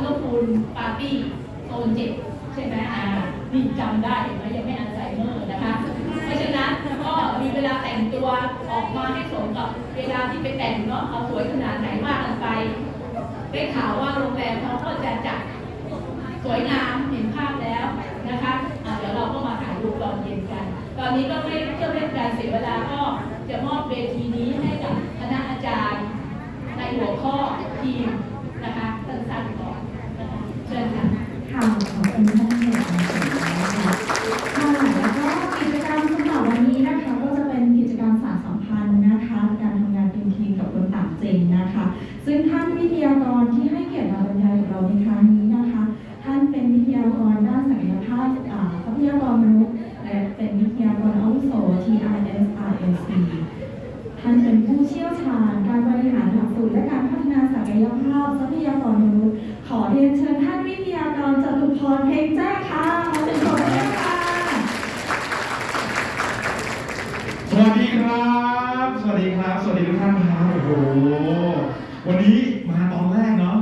ลิวอร์พูลปาร์ตี้โซนเจ็ดใช่ไหมอ่านี่จำได้เห็นไหมยังไม่อัลไซเมอร์นะคะ เพราะฉะนั้นก็มีเวลาแต่งตัวออกมาให้สมกับเวลาที่ไปแต่งเนาะเอาสวยขนาดไหนมากันไป ได้ข่าวว่าโรงแรมเขาก็จะจัดสวยงามเห็นภาพแล้วนะคะเดี๋ยวเราก็มาถ่ายรูปตอนเย็นกัน ตอนนี้ก็ไม่เพื่อเป็นการเสียเวลาก็จะมอบเวทีนี้ให้กับคณะอาจารย์ในหัวข้อทีม ขอแล้วกิจกรรมสำหรับวันนี้นะคะก็จะเป็นกิจกรรมสารสัมพันธ์นะคะการทำงานเป็นทีมกับคนต่างเจนนะคะ ซึ่งท่านวิทยากรที่ให้เกียรติมาบรรยายกับเราในค้งนี้นะคะ ท่านเป็นวิทยากรด้านศักยภาพทรัพยานุษและเป็นวิทยากรอาวุโส TISRSC ท่านเป็นผู้เชี่ยวชาญการบริหารหลักสูตรและการพัฒนาศักยภาพทรัพยากรียนเชิญท่านวิทยากรจตุพรเพ็งแจ้ค่ะขอเสียงปรบมือด้วยค่ะ สวัสดีครับ สวัสดีครับ สวัสดีทุกท่านครับโอ้โห วันนี้มาตอนแรกเนาะ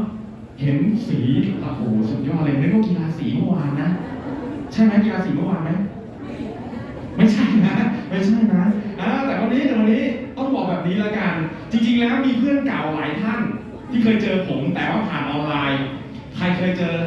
เห็นสีโอ้โหสุดยอดเลยนึกว่ากีฬาสีเมื่อวานนะ ใช่ไหมกีฬาสีเมื่อวานไหม ไม่ใช่นะ ไม่ใช่นะอ่าแต่วันนี้แต่วันนี้ต้องบอกแบบนี้ละกัน จริง ๆ แล้วมีเพื่อนเก่าหลายท่าน ที่เคยเจอผมแต่ว่าผ่านออนไลน์ Director uh,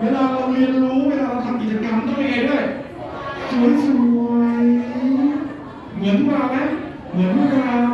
เวลาเราเรียนรู้เวลาเราทำกิจกรรมต้องยังไงด้วยสวยๆเหมือนพวกเาไหมเหมือนพวาเรา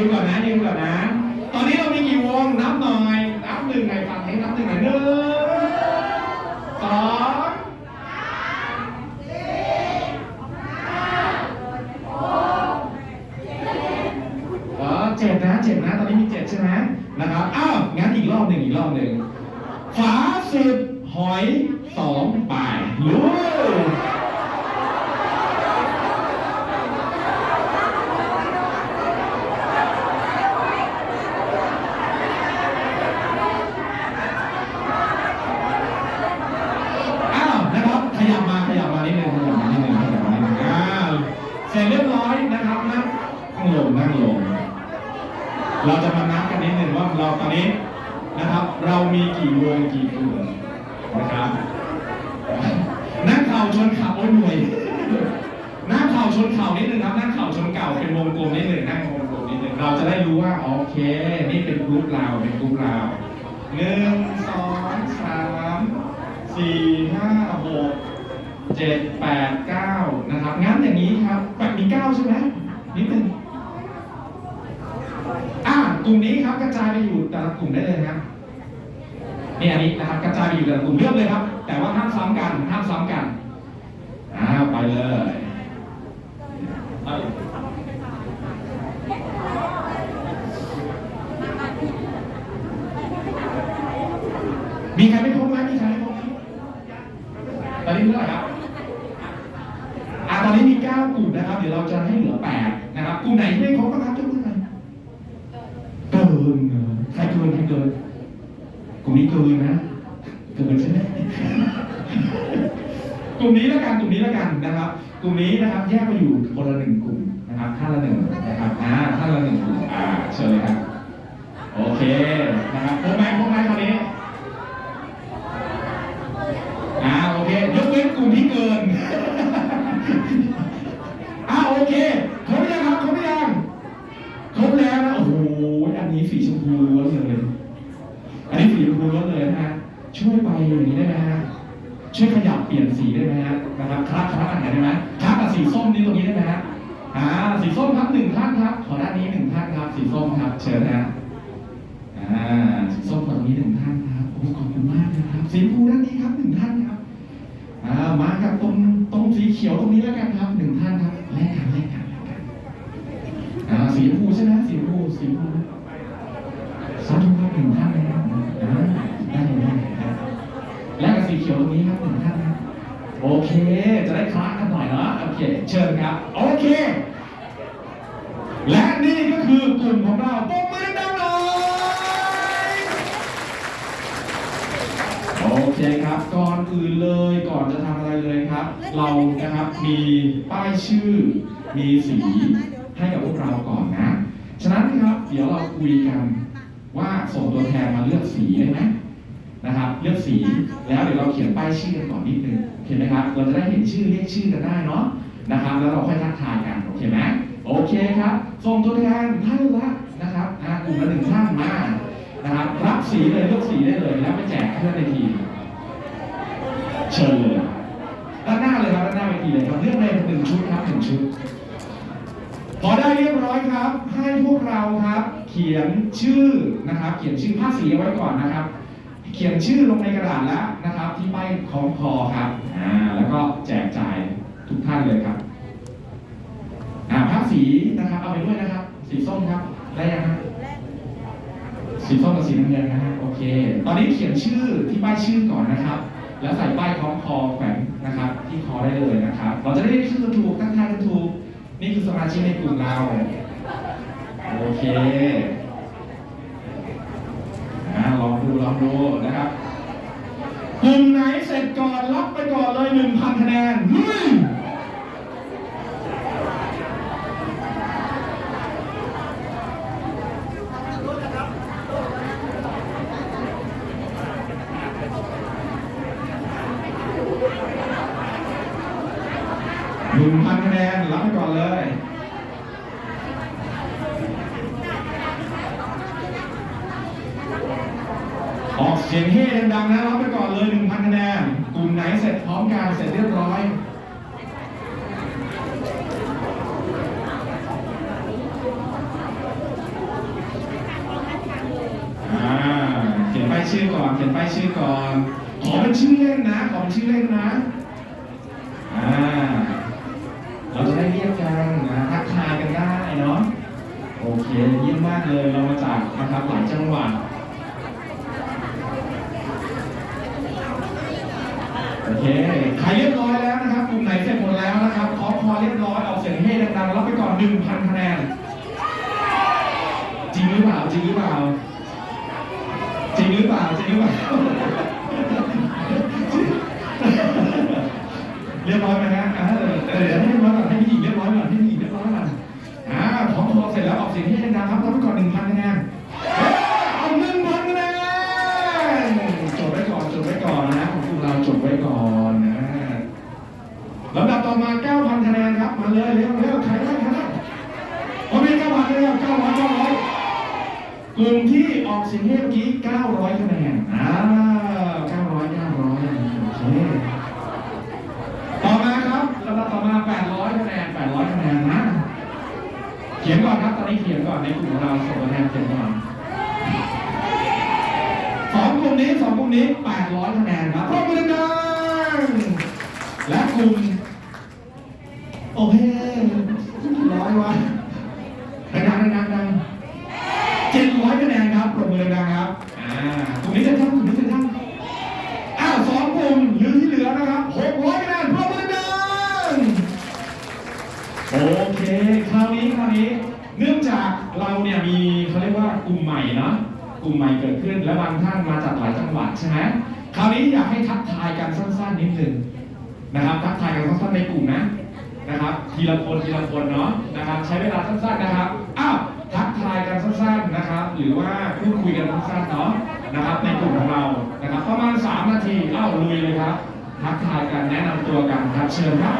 ยืนก่อนนะยินก่อนนะ ตอนนี้เรามีกี่วงนับหน่อย เห็นไหมโอเคครับส่งตัวแทนท่านละนะครับกลุ่มละหนึ่งท่านมานะครับรับสีเลยเลือกสีได้เลยแล้วไปแจกท่อนในทีเชิญเลยด้านหน้าเลยครับด้านหน้าไปทีเลยครับเลือกเลยหนึ่งชุดครับหนึ่งชุดพอได้เรียบร้อยครับ ให้พวกเราครับ เขียนชื่อนะครับ เขียนชื่อผ้าสีไว้ก่อนนะครับ เขียนชื่อลงในกระดาษแล้วนะครับ ที่ใบของคอครับอ่าแล้วก็แจกจ่ายทุกท่านเลยครับ่าภาพสีนะครับเอาไปด้วยนะครับ สีส้มครับได้ยังครับสีส้มกับสีน้ำเงินนะฮะโอเค ตอนนี้เขียนชื่อที่ป้ายชื่อก่อนนะครับ แล้วใส่ป้ายคล้องคอแขวนนะครับ ที่คอได้เลยนะครับ เราจะได้เรียกชื่อถูกตั้งท่าถูกนี่คือสมาชิกในกลุ่มเราโอเคนะลองดูลองดูนะครับกลุ่มไหนเสร็จก่อนรับไปก่อนเลย1,000คะแนน entender หรือว่าพูดคุยกันสั้นๆเนาะนะครับ ในกลุ่มของเรานะครับประมาณ 3 นาทีเอ้าลุยเลยครับทักทายกันแนะนำตัวกันครับเชิญครับ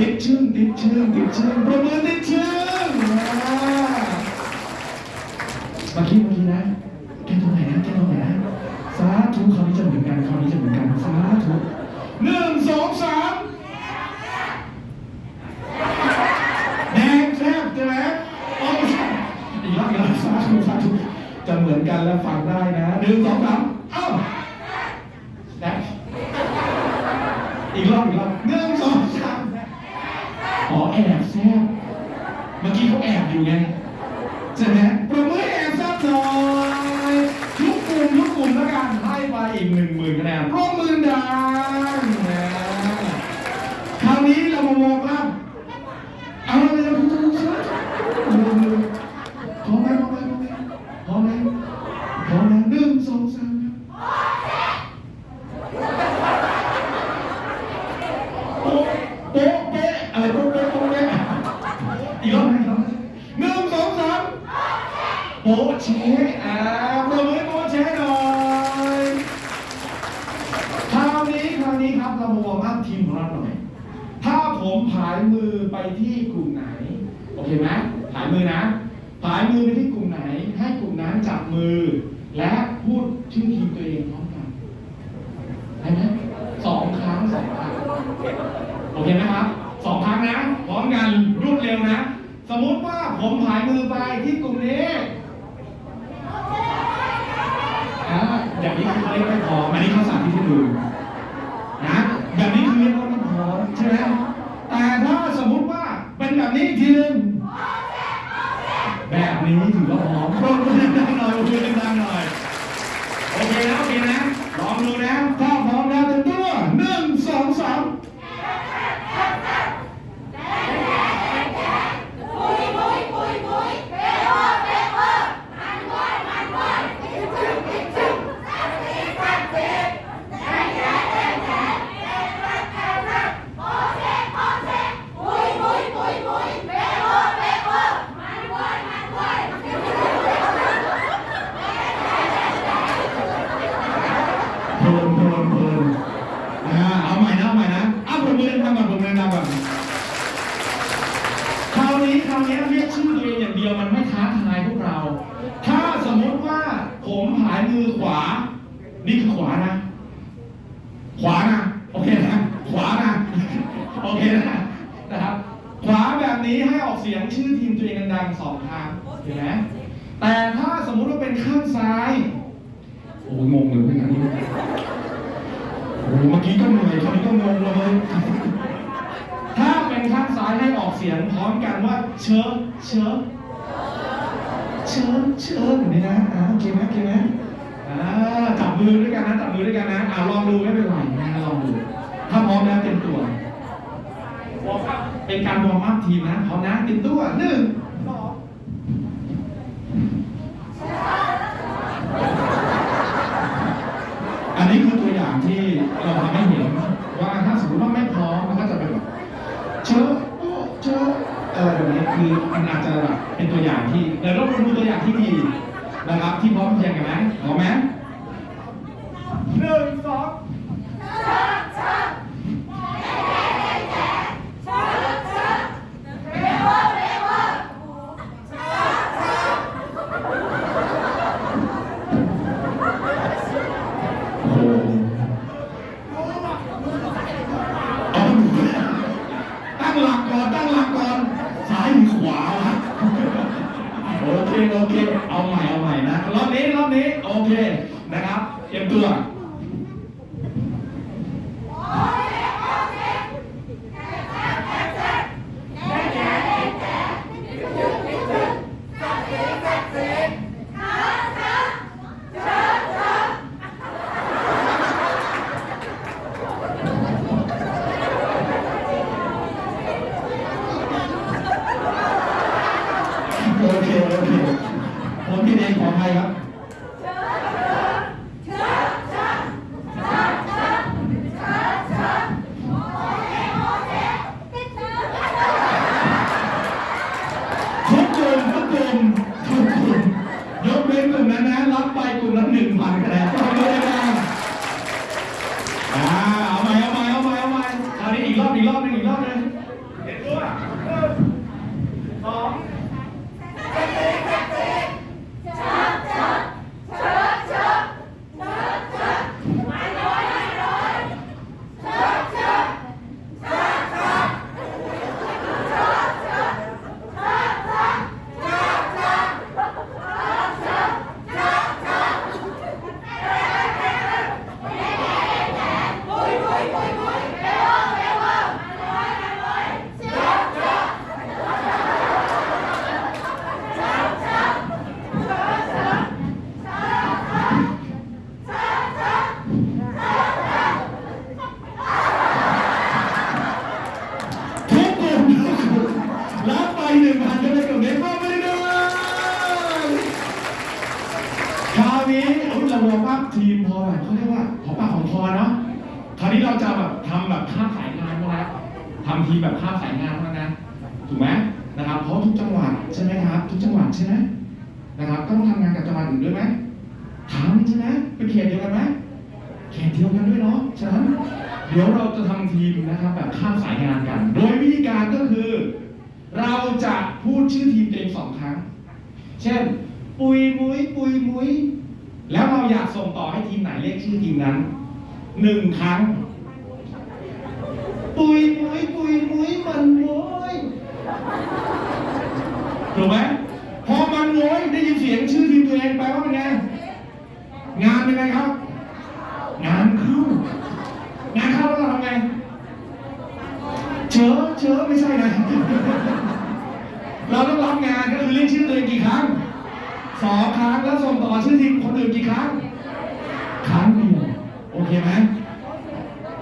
입증, 입증, 입증, 보면 อันนี้คือตัวอย่างที่เราทำให้เห็นว่าถ้าสมมติว่าไม่พร้อมมันก็จะเป็นแบบเชอะโอเชอะอะไรแบบนี้คืออันอาจจะแบบเป็นตัวอย่างที่แต่เราไปดูตัวอย่างที่ดีนะครับที่พร้อมเพียงกันไหมพร้อมไหม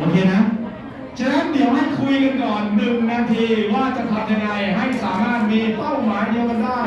โอเคนะฉะนั้นเดี๋ยวให้คุยกันก่อนหนึ่งนาทีว่าจะทำยังไงให้สามารถมีเป้าหมายเดียวกันได้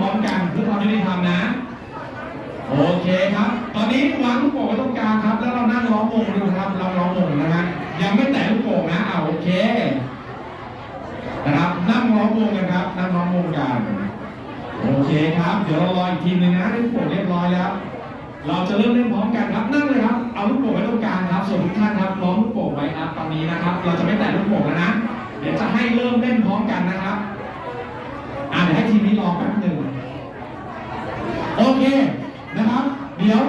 พร้อมกันเพื่อความยุติธรรมนะ โอเคครับ ตอนนี้วางลูกโป่งไว้ตรงกลางครับ แล้วเรานั่งล้อมวงดูครับเราล้อมวงนะฮะยังไม่แตะลูกโป่งนะเอาโอเค นะครับนั่งล้อมวงกันครับนั่งล้อมวงกันโอเคครับ เดี๋ยวเรารออีกทีหนึงนะลูกโป่งเรียบร้อยแล้ว เราจะเริ่มเล่นพร้อมกันครับนั่งเลยครับเอาลูกโป่งไว้ตรงกลางครับ ส่วนทุกท่านครับล้อมลูกโป่งไว้ครับตอนนี้นะครับ เราจะไม่แตะลูกโป่งแล้วนะเดี๋ยวจะให้เริ่มเล่นพร้อมกันนะครับอ่าเดี๋ยวให้ทีมนี้รอแป๊บหนึ่งโอ เคนะครับ เดี๋ยว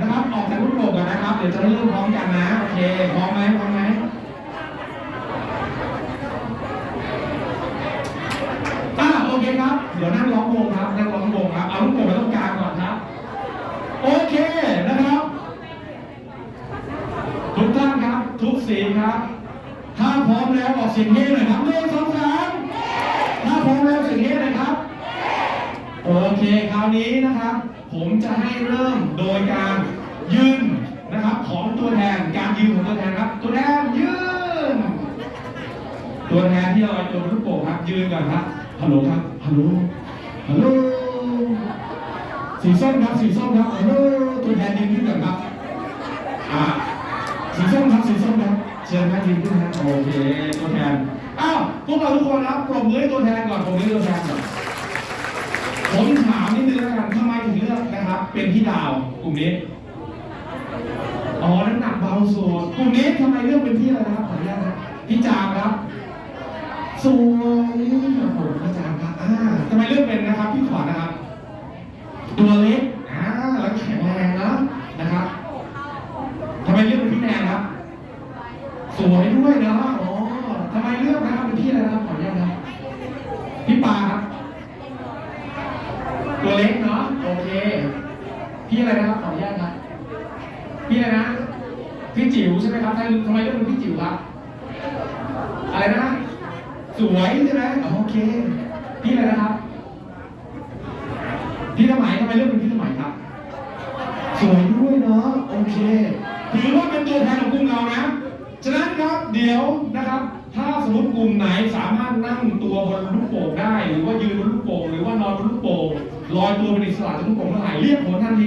นะครับออกจากลูกโป่งกันนะครับ เดี๋ยวจะได้เริ่มพร้อมกันนะโอเคพร้อมไหมพร้อมไหมอ่าโอเคครับ เดี๋ยวนั่งล้อมวงครับนั่งล้อมวงครับเอาลูกโป่งไปตรงกลางก่อนครับ โอเคนะครับ ทุกท่านครับ ทุกสีครับ ถ้าพร้อมแล้วออกเสียงเฮ้หน่อยครับหนึ่งสองสามถ้าพร้อมแล้วเสียงเฮ้หน่อยครับ โอเคคราวนี้นะครับ ผมจะให้เริ่มโดยการยืนนะครับ ของตัวแทนการยืนของตัวแทนครับ ตัวแทนยืน ตัวแทนที่ลอยตัวบนลูกโป่งครับ ยืนก่อนครับฮัลโหลครับฮัลโหลฮัลโหลสีส้มครับสีส้มครับฮัลโหลตัวแทนยืนขึ้นก่อนครับอ่าสีส้มครับสีส้มครับเชิญครับยืนขึ้นนะโอเคตัวแทนอ้าวพวกเราทุกคนครับปรบมือให้ตัวแทนก่อนปรบมือให้ตัวแทนก่อน กลุ่มนี้ อ๋อน้ำหนักเบาสุดกลุ่มนี้ทำไมเลือกเป็นที่อะไรนะครับขออนุญาตนะพี่จามครับ สวยโอ้โหพี่จามครับอ่าทำไมเลือกเป็นนะครับ พี่ขวัญนะครับ ตัวเล็กอ่าแล้วแข็งแรงนะนะครับทำไมเลือกเป็นพี่แนนครับ สวยด้วยเนาะอ๋อทำไมเลือกนะครับเป็นพี่อะไรนะครับขออนุญาตนะพี่ปาครับ ตัวเล็กเนาะโอเค พี่อะไรนะครับขออนุญาตครับพี่อะไรนะพี่จิ๋วใช่ไหมครับทำไมทำไมเรียกเป็นพี่จิ๋วครับ อะไรนะ สวยใช่ไหมอ๋อโอเค พี่อะไรนะครับ พี่สมัยทำไมเรียกเป็นพี่สมัยครับ สวยด้วยเนาะโอเคถือว่าเป็นตัวแทนของกลุ่มเรานะ ฉะนั้นครับเดี๋ยวนะครับ ถ้าสมมติกลุ่มไหนสามารถนั่งตัวบนลูกโป่งได้ หรือว่ายืนบนลูกโป่งหรือว่านอนบนลูกโป่งลอยตัวเป็นอิสระจากลูกโป่งเมื่อไหร่เรียกผลทันที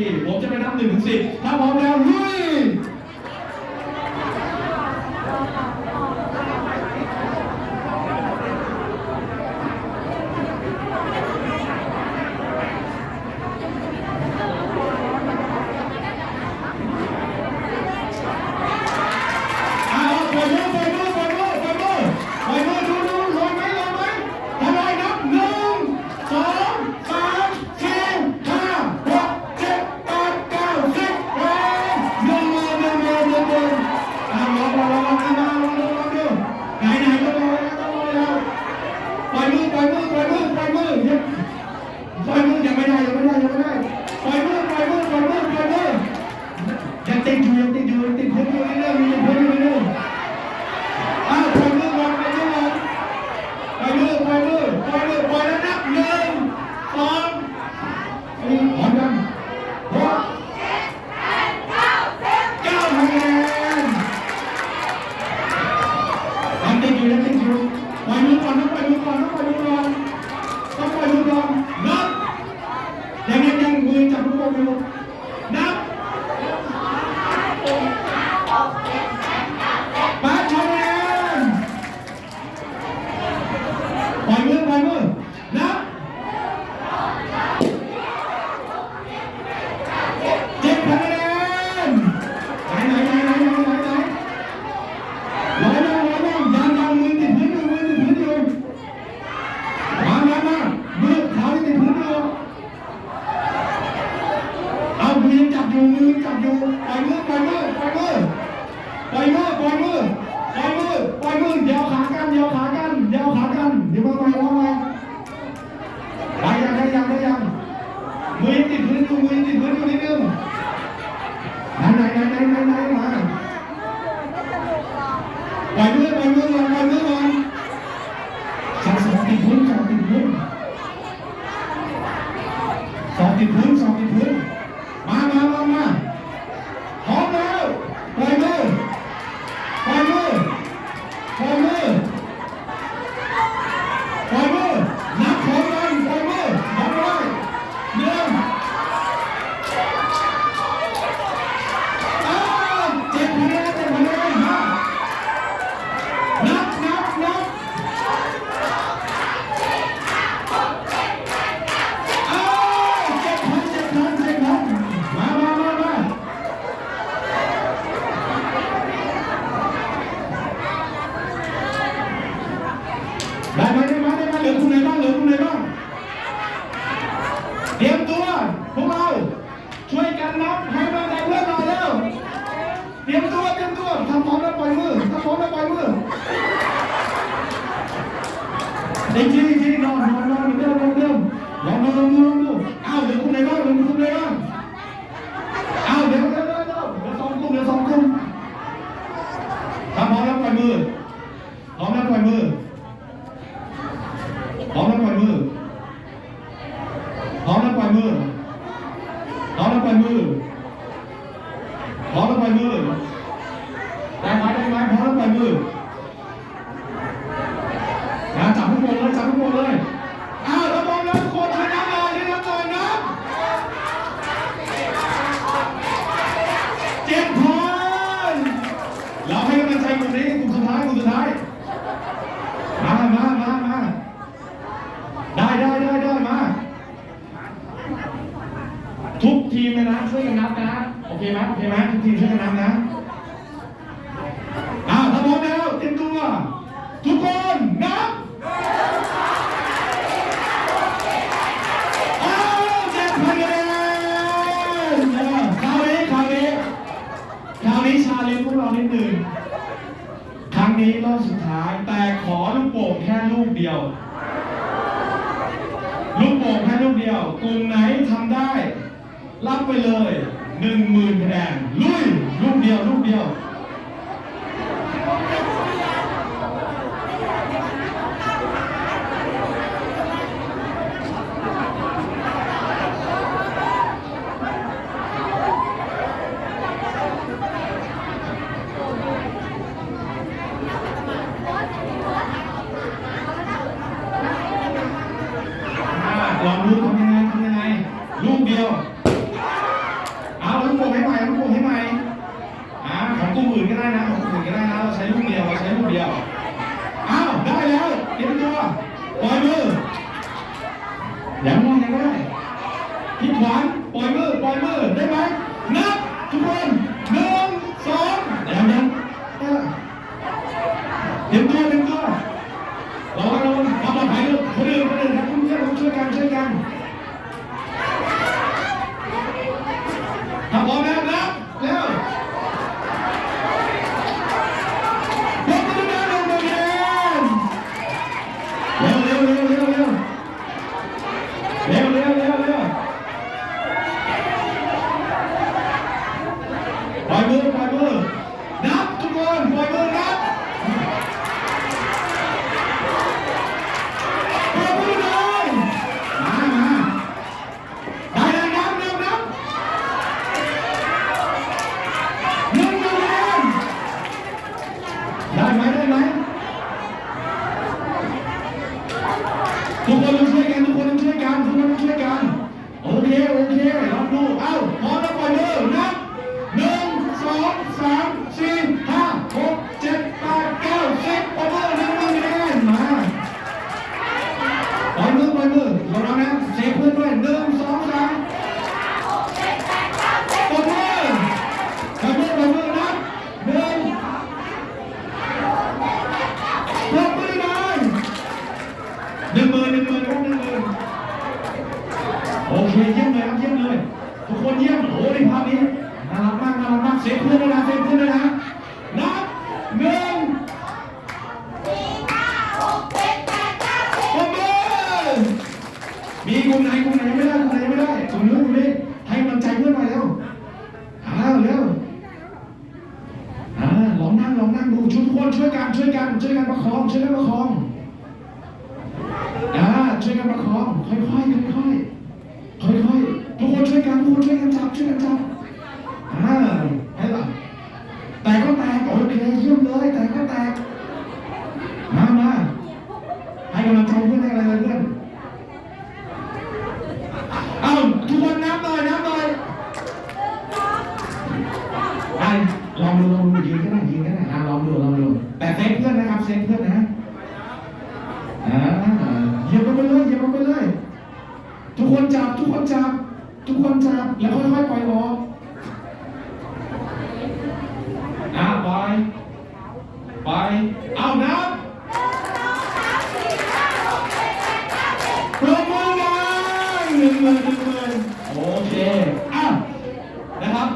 ผมจ งไหนทำได้ รับไปเลยหนึ่งหมื่นคะแนนลุย ลูกเดียว ลูกเดียว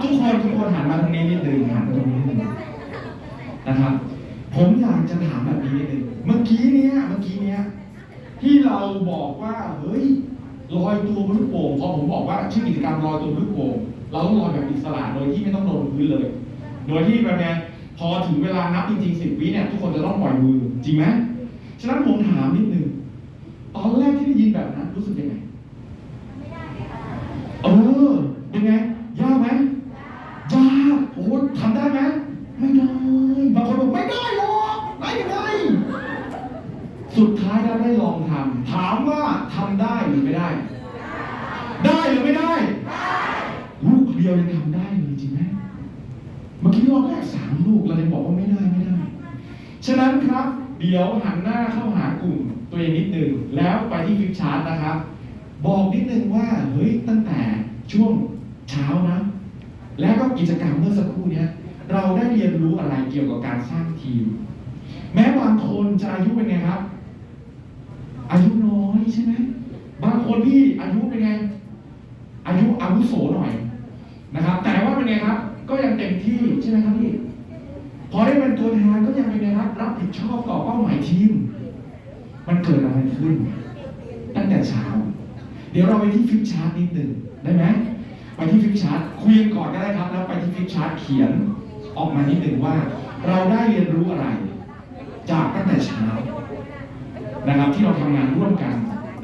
ทุกคนทุกคนหันมาทางนี้นิดนึงหันมาตรงนี้นิดนึงนะครับ ผมอยากจะถามแบบนี้นิดนึงเมื่อกี้เนี้ยเมื่อกี้เนี้ยที่เราบอกว่าเฮ้ยลอยตัวบนลูกโป่งพอผมบอกว่าชื่อกิจกรรมลอยตัวบนลูกโป่งเราต้องลอยแบบอิสระโดยที่ไม่ต้องโดนพื้นเลย โดยที่แบบเนี้พอถึงเวลานับจริงๆสิบวิเนี่ยทุกคนจะต้องปล่อยมือจริงไหมฉะนั้นผมถามนิดนึงตอนแรกที่ได้ยินแบบนั้นรู้สึกยังไง ฉะนั้นครับ เดี๋ยวหันหน้าเข้าหากลุ่มตัวเองนิดหนึ่งแล้วไปที่ฟิปชาร์ตนะครับ บอกนิดนึงว่าเฮ้ยตั้งแต่ช่วงเช้านะ แล้วก็กิจกรรมเมื่อสักครู่เนี้ยเราได้เรียนรู้อะไรเกี่ยวกับการสร้างทีม แม้บางคนจะอายุเป็นไงครับ อายุน้อยใช่ไหมบางคนที่อายุเป็นไง อายุอาวุโสหน่อยนะครับ แต่ว่าเป็นไงครับ ก็ยังเต็มที่ใช่ไหมครับพี่ อได้เป็นตัวแทนก็ยังเป็นรับรับผิดชอบต่อเป้าหมายทีม มันเกิดอะไรขึ้น ตั้งแต่เช้า เดี๋ยวเราไปที่ฟิปชาร์ตนิดหนึ่งได้ไหมไปที่ฟิปชาร์ตคุยกันก่อนก็ได้ครับ แล้วไปที่ฟิปชาร์ตเขียนออกมานิดหนึ่งว่า เราได้เรียนรู้อะไร จากตั้งแต่เช้านะครับที่เราทำงานร่วมกัน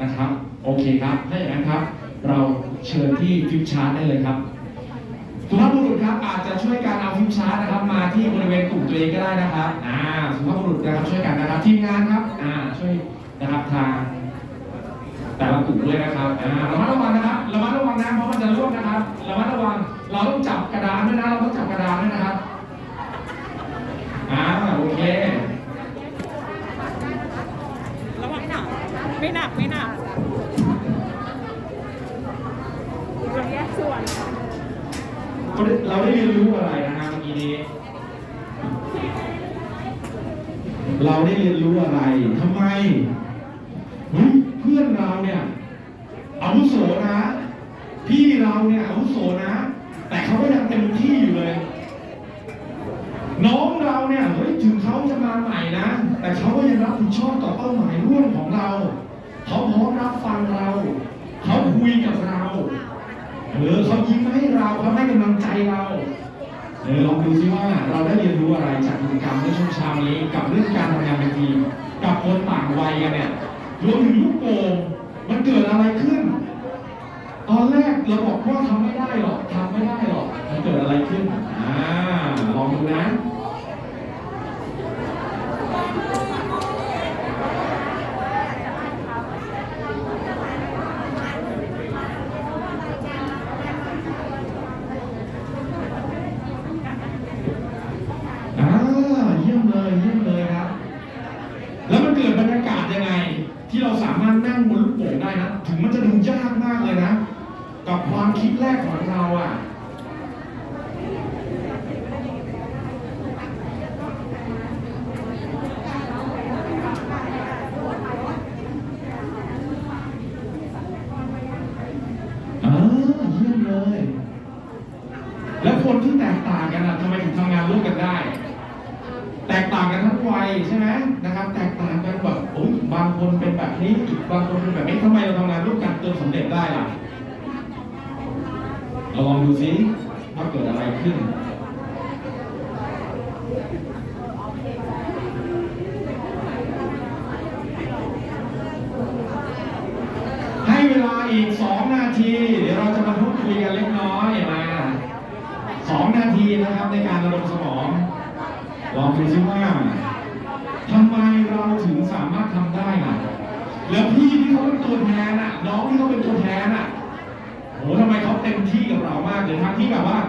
นะครับ โอเคครับถ้าอย่างนั้นครับ เราเชิญที่ฟิปชาร์ตได้เลยครับ สุภาพบุรุษครับอาจจะช่วยการเอาฟิปชาร์ตนะครับ มาที่บริเวณกลุ่มตัวเองก็ได้นะครับอ่าสุภาพบุรุษนะครับช่วยกันนะครับทีมงานครับอ่าช่วยนะครับทางแต่ละกลุ่มด้วยนะครับอ่าระมัดระวังนะครับระมัดระวังนะเพราะมันจะร่วงนะครับระมัดระวังเราต้องจับกระดานด้วยนะเราต้องจับกระดานด้วยนะครับอ่าโอเคระวังหนักไม่หนักไม่หนักเราแยกส่วน เราได้เรียนรู้อะไรนะฮะเมื่อกี้นี้ เราได้เรียนรู้อะไรทำไมเฮ้ยเพื่อนเราเนี่ยอาวุโสนะ พี่เราเนี่ยอาวุโสนะ แต่เขาก็ยังเต็มที่อยู่เลย น้องเราเนี่ยเฮ้ยถึงเขาจะมาใหม่นะ แต่เขาก็ยังรับผิดชอบต่อเป้าหมายร่วมของเรา เขาพร้อมรับฟังเรา เขาคุยกับเรา เออเขายิ้มให้เราเขาให้กำลังใจเราเออลองดูซิว่าเราได้เรียนรู้อะไรจากกิจกรรมในช่วงเช้านี้ กับเรื่องการทำงานเป็นทีม กับคนต่างวัยกันเนี่ยรวมถึงลูกโป่งมันเกิดอะไรขึ้น ตอนแรกเราบอกว่าทำไม่ได้หรอกทำไม่ได้หรอกมันเกิดอะไรขึ้นอ่าลองดูนะ อ่าเยี่ยมเลยเยี่ยมเลยครับ แล้วมันเกิดบรรยากาศยังไง ที่เราสามารถนั่งบนลูกโป่งได้ นะ ถึงมันจะดูยากมากเลยนะ กับความคิดแรกของเราอะอ่าเยี่ยมเลยแล้วคนที่แตกต่างกันอะทำไมถึงทำงานร่วมกันได้ แตกต่างกันทั้งวัยใช่ไหมนะครับ แตกต่างกันแบบโอ้ยบางคนเป็นแบบนี้อีกบางคนเป็นแบบนี้ทำไมเราทำงานร่วมกันจนสำเร็จได้ล่ะเราลองดูซิว่าเกิดอะไรขึ้น ให้เวลาอีก 2 นาที เดี๋ยวเราจะมาพูดคุยกันเล็กน้อยมาสองนาทีนะครับในการระดมสมอง ลองดูซิว่าทำไมเราถึงสามารถทำได้ล่ะ แล้วพี่ที่เขาเป็นตัวแทนอะ น้องที่เขาเป็นตัวแทนอะโหทำไมเขาเต็มที่กับเรามากเลยทั้งที่แบบว่า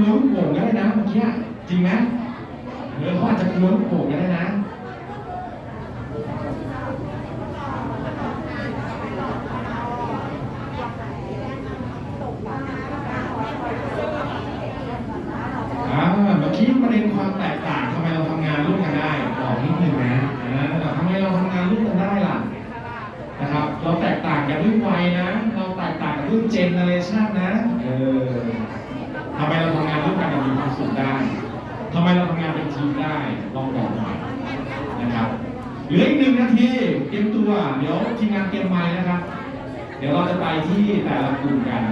รู้โป่งก็ได้นะเมื่อกี้จริงไหมเออเขาอาจจะกลัวลูกโป่งก็ได้นะ อ่าเมื่อกี้ประเด็นความแตกต่างทำไมเราทำงานร่วมกันได้บอกนิดหนึ่งนะอ่าทำไมเราทำงานร่วมกันได้ล่ะนะครับ เราแตกต่างกันด้วยวัยนะ เราแตกต่างกันด้วยเจเนอเรชันนะเออทำไมเราทำงานร่วมกันอย่างมีความสุขได้ทำไมเราทำงานเป็นทีมได้ลองบอกหน่อยนะครับเหลืออีกหนึ่งนา ทีเตรียมตัว เดี๋ยวทีมงานเตรียมไม้นะครับ เดี๋ยวเราจะไปที่แต่ละกลุ่มกัน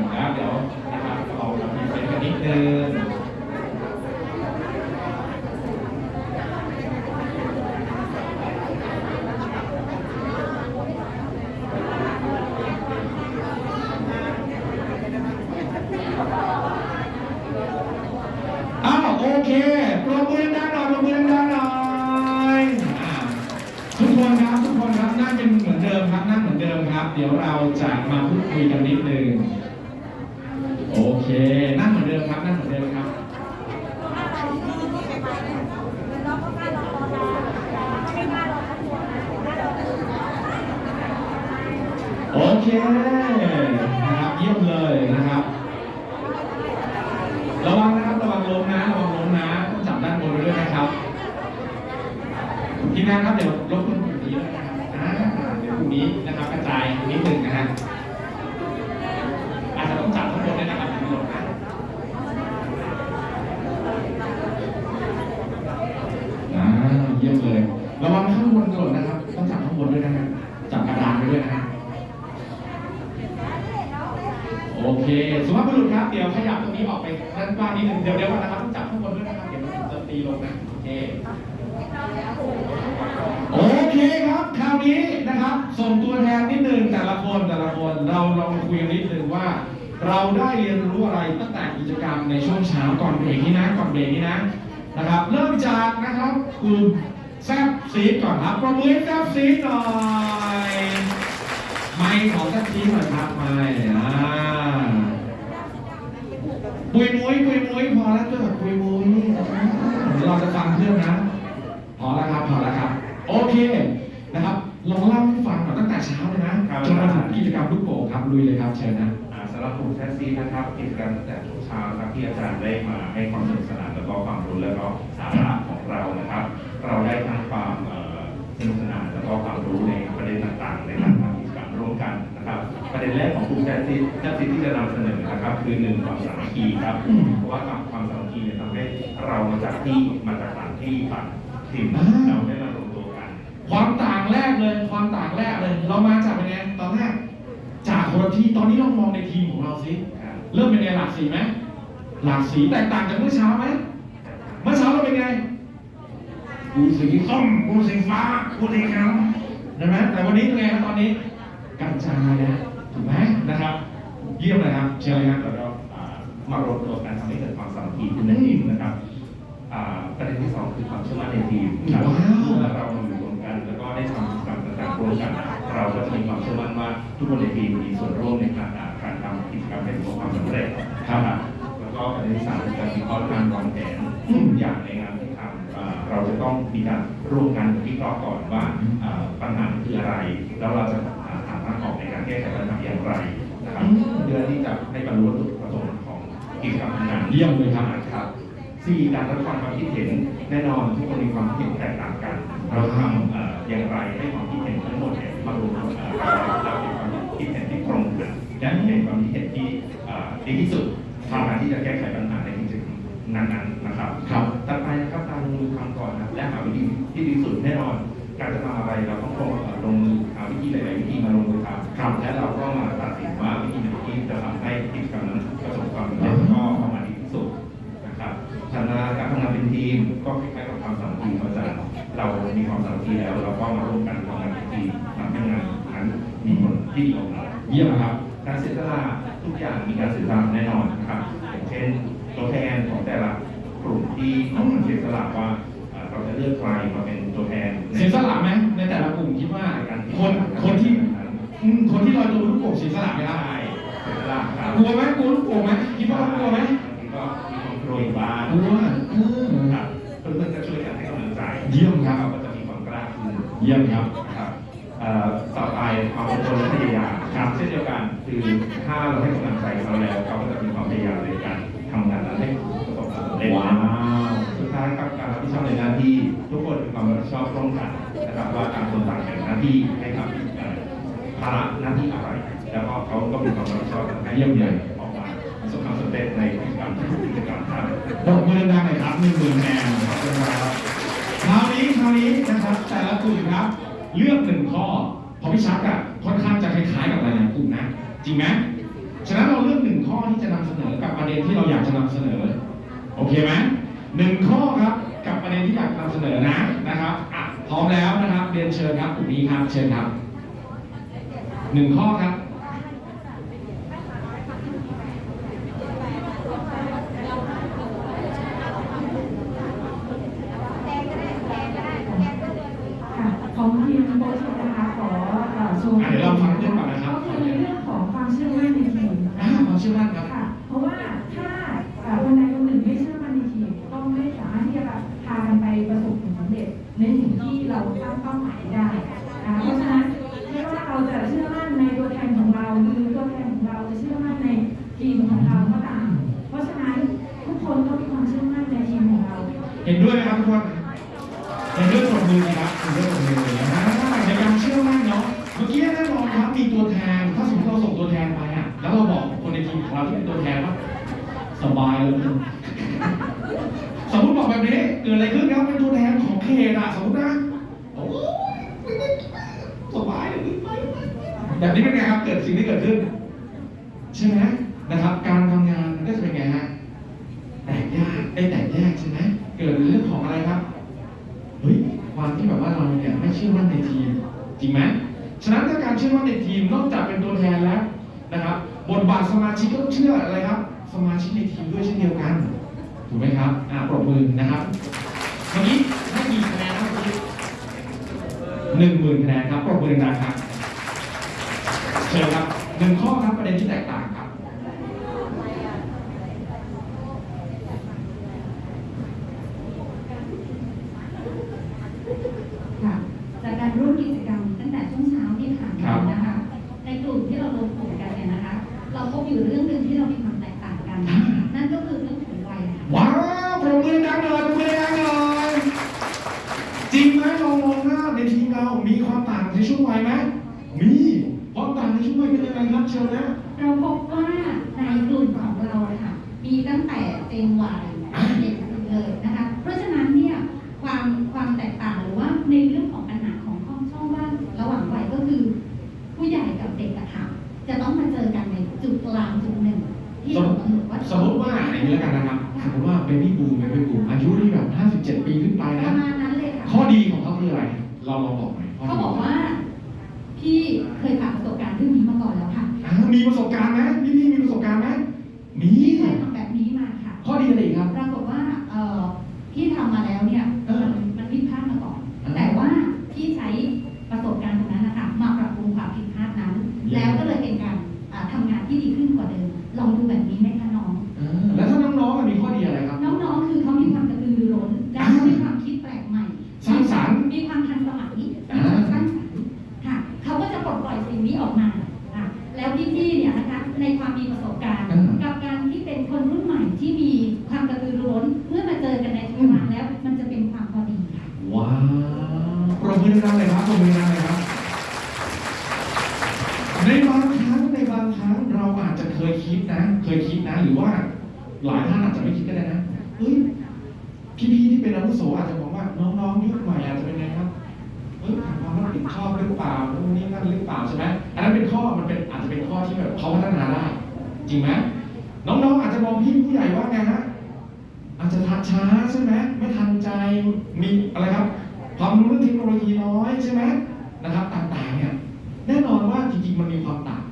ลูกโป่งครับลุยเลยครับเชิญนะอ่าสำหรับกลุ่มแท็กซี่นะครับกิจกรรมตั้งแต่ช่วงเช้านะครับที่อาจารย์ได้มาให้ความสนุกสนานแล้วก็ความรู้แล้วก็สาระของเรานะครับ เราได้ทั้งความเอ่อสนุกสนานแล้วก็ความรู้ในประเด็นต่างๆ ในการทำกิจกรรมร่วมกันนะครับ ประเด็นแรกของกลุ่มแท็กซี่แท็กซี่ที่จะนำเสนอนะครับ คือหนึ่งความสามัคคีครับอืมเพราะว่าความสามัคคีเนี่ยทำให้เรามาจากที่มาจากต่างที่ต่างถิ่นอ่าเราได้มารวมตัวกัน ความต่างแรกเลย ความต่างแรกเลย เรามาจากเป็นไงตอนแรกจาก คนละที่ตอนนี้เรามองในทีมของเราสิครับเริ่มเป็นไงหลากสีไหมหลากสีแตกต่างจากเมื่อเช้าไหมเมื่อเช้าเราเป็นไงกูสีส้มกูสีฟ้ากูสีขาวใช่ไหมแต่วันนี้เป็นไงครับตอนนี้กระจายนะถูกไหมนะครับ เยี่ยมเลยครับเชิญเลยครับแล้วก็อ่ามารวมตัวกันทำให้เกิดความสามัคคีขึ้นในทีมนะครับอ่าประเด็นที่สองคือความเชื่อมั่นในทีมครับว้าวเมื่อเราอยู่รวมกันแล้วก็ได้ทำกิจกรรมต่างๆร่วมกัน เราก็จะมีความเชื่อมั่นว่าทุกคนในทีมมีส่วนร่วมในการอ่าการทำกิจกรรมให้ประสบความสำเร็จครับแล้วก็ประเด็นที่สามคือการวิเคราะห์การวางแผนทุกอย่างในงานที่ทำอ่าเราจะต้องมีการร่วมกันวิเคราะห์ก่อนว่าอ่าปัญหาคืออะไร แล้วเราจะหาทางออกในการแก้ไขปัญหาอย่างไรนะครับเพื่อที่จะให้บรรลุจุดประสงค์ของกิจกรรมงานเยี่ยมเลยครับครับสี่การรับฟังความคิดเห็นแน่นอนทุกคนมีความคิดเห็นแตกต่างกัน เราทำเอ่ออย่างไรให้ความคิดเห็นทั้งหมดเนี่ย มารวมกันเอ่อเราเป็นความคิดเห็นที่ตรงกันและเป็นความคิดเห็นที่เอ่อดีที่สุดในการที่จะแก้ไขปัญหาในกิจกรรมนั้นๆนะครับครับต่อไปนะครับการลงมือทำก่อนนะและหาวิธีที่ดีที่สุดแน่นอน การจะทำอะไรเราต้องลงเอ่อลงมือหาวิธีหลายๆวิธีมาลงมือทำครับและเราก็มาตัดสินว่าวิธีไหนที่จะทำให้กิจกรรมนั้นประสบความสำเร็จแล้วก็ออกมาดีที่สุดนะครับถัดมาการทำงานเป็นทีมก็คล้ายๆกับความสามัคคีครับอาจารย์เรามีความสามัคคีแล้วเราก็มาร่วมกันทำ ที่ดีออกมาเยี่ยมครับ การเสียสละทุกอย่างมีการเสียสละแน่นอนนะครับอย่างเช่นตัวแทนของแต่ละกลุ่มที่ต้องเสียสละว่าเอ่อเราจะเลือกใครมาเป็นตัวแทนในเสียสละไหมในแต่ละกลุ่มคิดว่าการคนคนที่อืมคนที่ลอยตัวบนลูกโป่งเสียสละไหมครับได้เสียสละครับกลัวไหมกลัวลูกโป่งไหมคิดว่าเขากลัวไหมก็มีความกลัวอยู่บ้างกลัวเออครับเพื่อนๆจะช่วยกันให้กำลังใจเยี่ยมครับ เราก็จะมีความกล้าขึ้น เยี่ยมครับนะครับเอ่อ ต่อไปความอดทนและพยายามครับเช่นเดียวกันคือถ้าเราให้กำลังใจเขาแล้วเขาก็จะมีความพยายามในการทำงานนั้นให้ประสบความสำเร็จว้าวสุดท้ายครับการรับผิดชอบในหน้าที่ ทุกคนมีความรับผิดชอบร่วมกันนะครับว่าต่างคนต่างแบ่งหน้าที่ให้ทำเอ่อภาระหน้าที่อะไร แล้วก็เขาก็มีความรับผิดชอบให้เยี่ยมเลยออกมาประสบความสำเร็จในกิจกรรมทุกกิจกรรมครับปรบมือดังๆหน่อยครับหนึ่งหมื่นแนนขอบคุณครับคราวนี้คราวนี้นะครับแต่ละกลุ่มครับ เลือกหนึ่งข้อเพราะพี่ชักอะค่อนข้างจะคล้ายๆกับหลายๆกลุ่มนะ จริงไหมฉะนั้นเราเลือกหนึ่งข้อที่จะนำเสนอกับประเด็นที่เราอยากจะนำเสนอ โอเคไหมหนึ่งข้อครับกับประเด็นที่อยากนำเสนอนะนะครับอะพร้อมแล้วนะครับเรียนเชิญครับกลุ่มนี้ครับเชิญครับหนึ่งข้อครับ อะเดี๋ยวเราฟังเรื่องก่อนนะครับ ก็คือเรื่องของความเชื่อมั่นในทีมอ่ความเชื่อมั่นครับ ค่ะ เพราะว่าถ้าคนใดคนหนึ่งไม่เชื่อมั่นในทีมก็ไม่สามารถที่จะพากันไปประสบผลสำเร็จในสิ่งที่เราตั้งเป้าหมาย นเทคโนโลยีน้อยใช่ไหมนะครับต่างๆเนี่ยแน่นอนว่าจริงๆมันมีความต่าง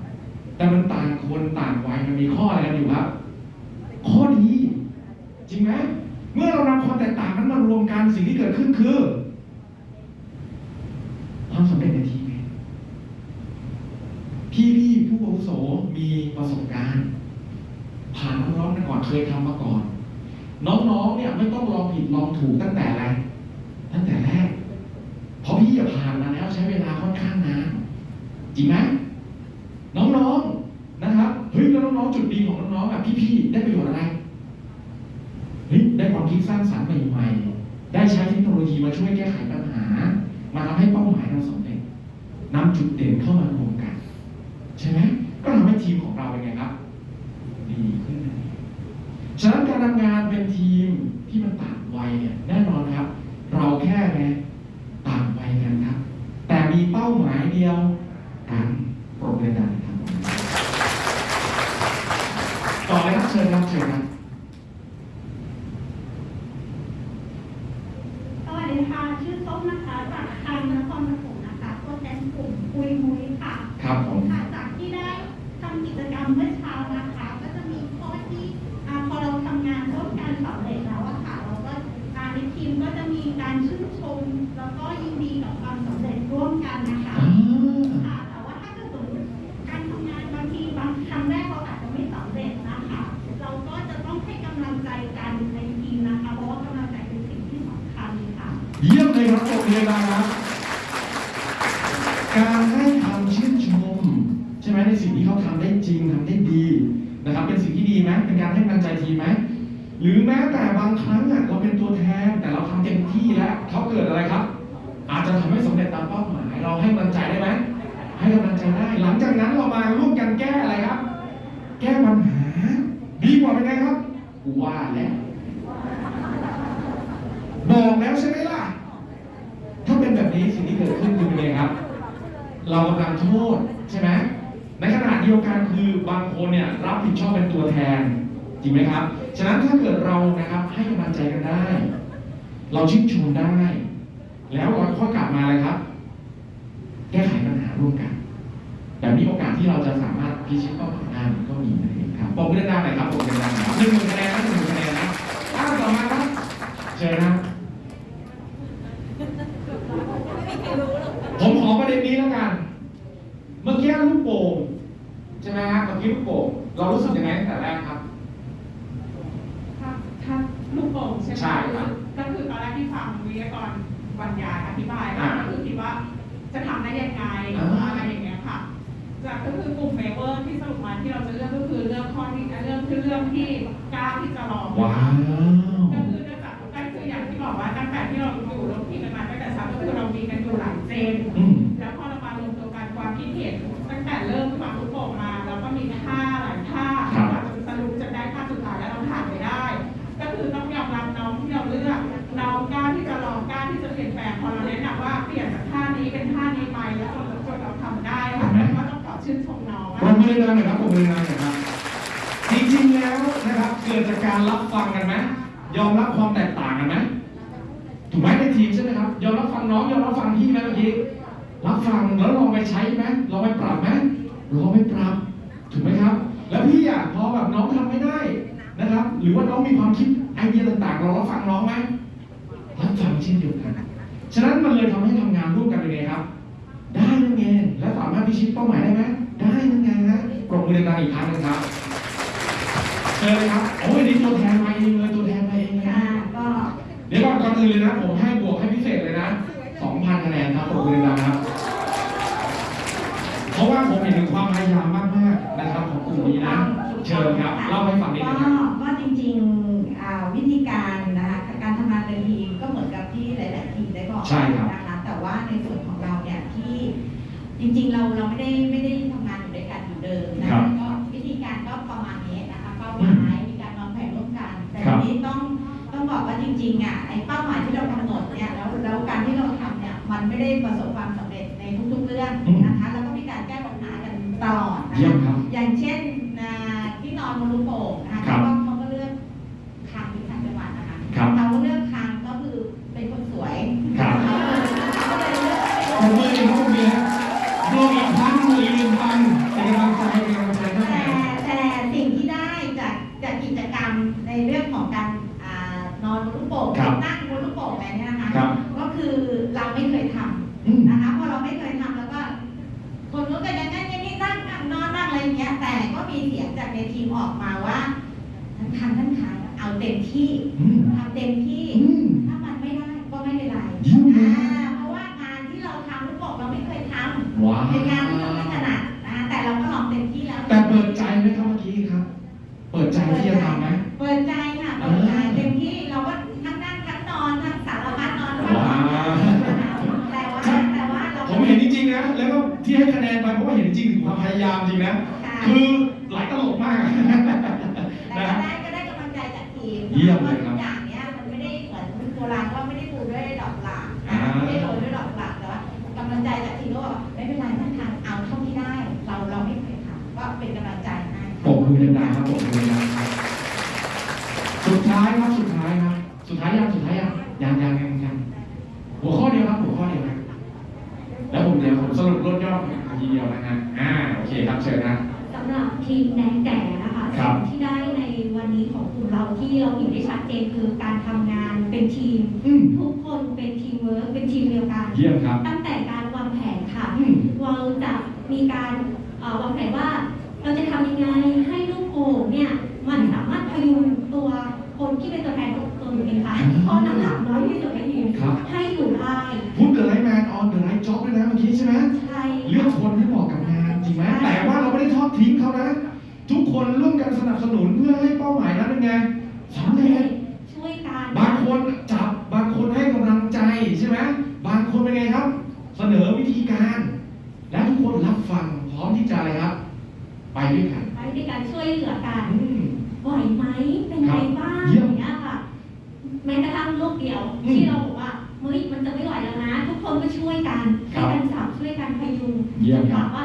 แต่มันต่างคนต่างวัยมันมีข้ออะไรกันอยู่ครับ ข้อดีจริงไหมเมื่อเรานำความแตกต่างนั้นมารวมกันสิ่งที่เกิดขึ้นคือ ความสำเร็จในทีมพี่พี่ผู้อาวุโสมีประสบการณ์ ผ่านร้อนๆมาก่อนเคยทำมาก่อน น้องๆเนี่ยไม่ต้องลองผิดลองถูกตั้งแต่แรก จริงไหมน้องๆนะครับเฮ้ยแล้วน้องๆจุดดีของน้องๆอะพี่ๆได้ประโยชน์อะไรเฮ้ยได้ความคิดสร้างสรรค์ใหม่ๆได้ใช้เทคโนโลยีมาช่วยแก้ไขปัญหา มาทำให้เป้าหมายเราสำเร็จนำจุดเด่นเข้ามารวมกัน ใช่ไหมก็ทำให้ทีมของเราเป็นไงครับ จริงไหมครับ ฉะนั้นถ้าเกิดเรานะครับให้กำลังใจกันได้ เราชื่นชมได้ แล้วเราค่อยกลับมา ชื่นชมน้องผมมือดังหน่อยครับผมมือดังหน่อยครับ จริงๆแล้วนะครับเกิดจากการรับฟังกันไหมยอมรับความแตกต่างกันไหมถูกไหมในทีมใช่ไหมครับยอมรับฟังน้องยอมรับฟังพี่ไหมเมื่อกี้รับฟังแล้วลองไปใช้ไหมลองไปปรับไหมลองไปปรับ ถูกไหมครับ แล้วพี่อะพอแบบน้องทำไม่ได้นะครับ หรือว่าน้องมีความคิดไอเดียต่างๆ เรารับฟังน้องไหมรับฟังเช่นเดียวกันฉะนั้นมันเลยทำให้ทำงานร่วมกันเป็นไงครับ ได้นั่นไงแล้วสามารถพิชิตเป้าหมายได้ไหมได้นั่นไงนะปรบมือดังๆอีกครั้งนึงครับเชิญเลยครับโอ้ยนี่ตัวแทนมาเองเลยตัวแทนมาเองเลยก็เดี๋ยวก่อนก่อนอื่นเลยนะผมให้บวกให้พิเศษเลยนะสองพันคะแนนครับปรบมือดังๆครับเพราะว่าผมเห็นถึงความพยายามมากมากนะครับของกลุ่มนี้นะเชิญครับเล่าให้ฟังนิดนึงรับก็จริงๆวิธีการนะคะการทำงานเป็นทีมก็เหมือนกับที่หลาย ๆ ทีมได้บอกใช่ครับนะคะแต่ว่าในส่วนของเราเนี่ย ที่จริงๆเราเราไม่ได้ไม่ได้ทำงานอยู่ด้วยกันเหมือนเดิมนะครัก็วิธีการก็ประมาณนี้นะคะเป้าหมายมีการวางแผนร่วมกัน แต่ทีนี้ต้องต้องบอกว่าจริงๆอะไอ้เป้าหมายที่เรากำหนดเนี่ยแล้วแล้วการที่เราทำเนี่ยมันไม่ได้ประสบความสำเร็จในทุกๆเรื่องนะคะแล้วก็มีการแก้ปัญหากันตลอดนะคะอย่างเช่น ฟังพร้อมที่จะอะไรครับ ไปด้วยกันไปด้วยกันช่วยเหลือกัน อืม ไหวไหมเป็นไงบ้างเยี่อยมย่างเงี้ยค่ะแม้กระทั่งลูกเดียว อืมที่เราบอกว่าเฮ้ยมันจะไม่ไหวแล้วนะ ทุกคนก็ช่วยกันครัช่วยบ กันจับช่วยกันพยุงเยี่ยมครับถามว่า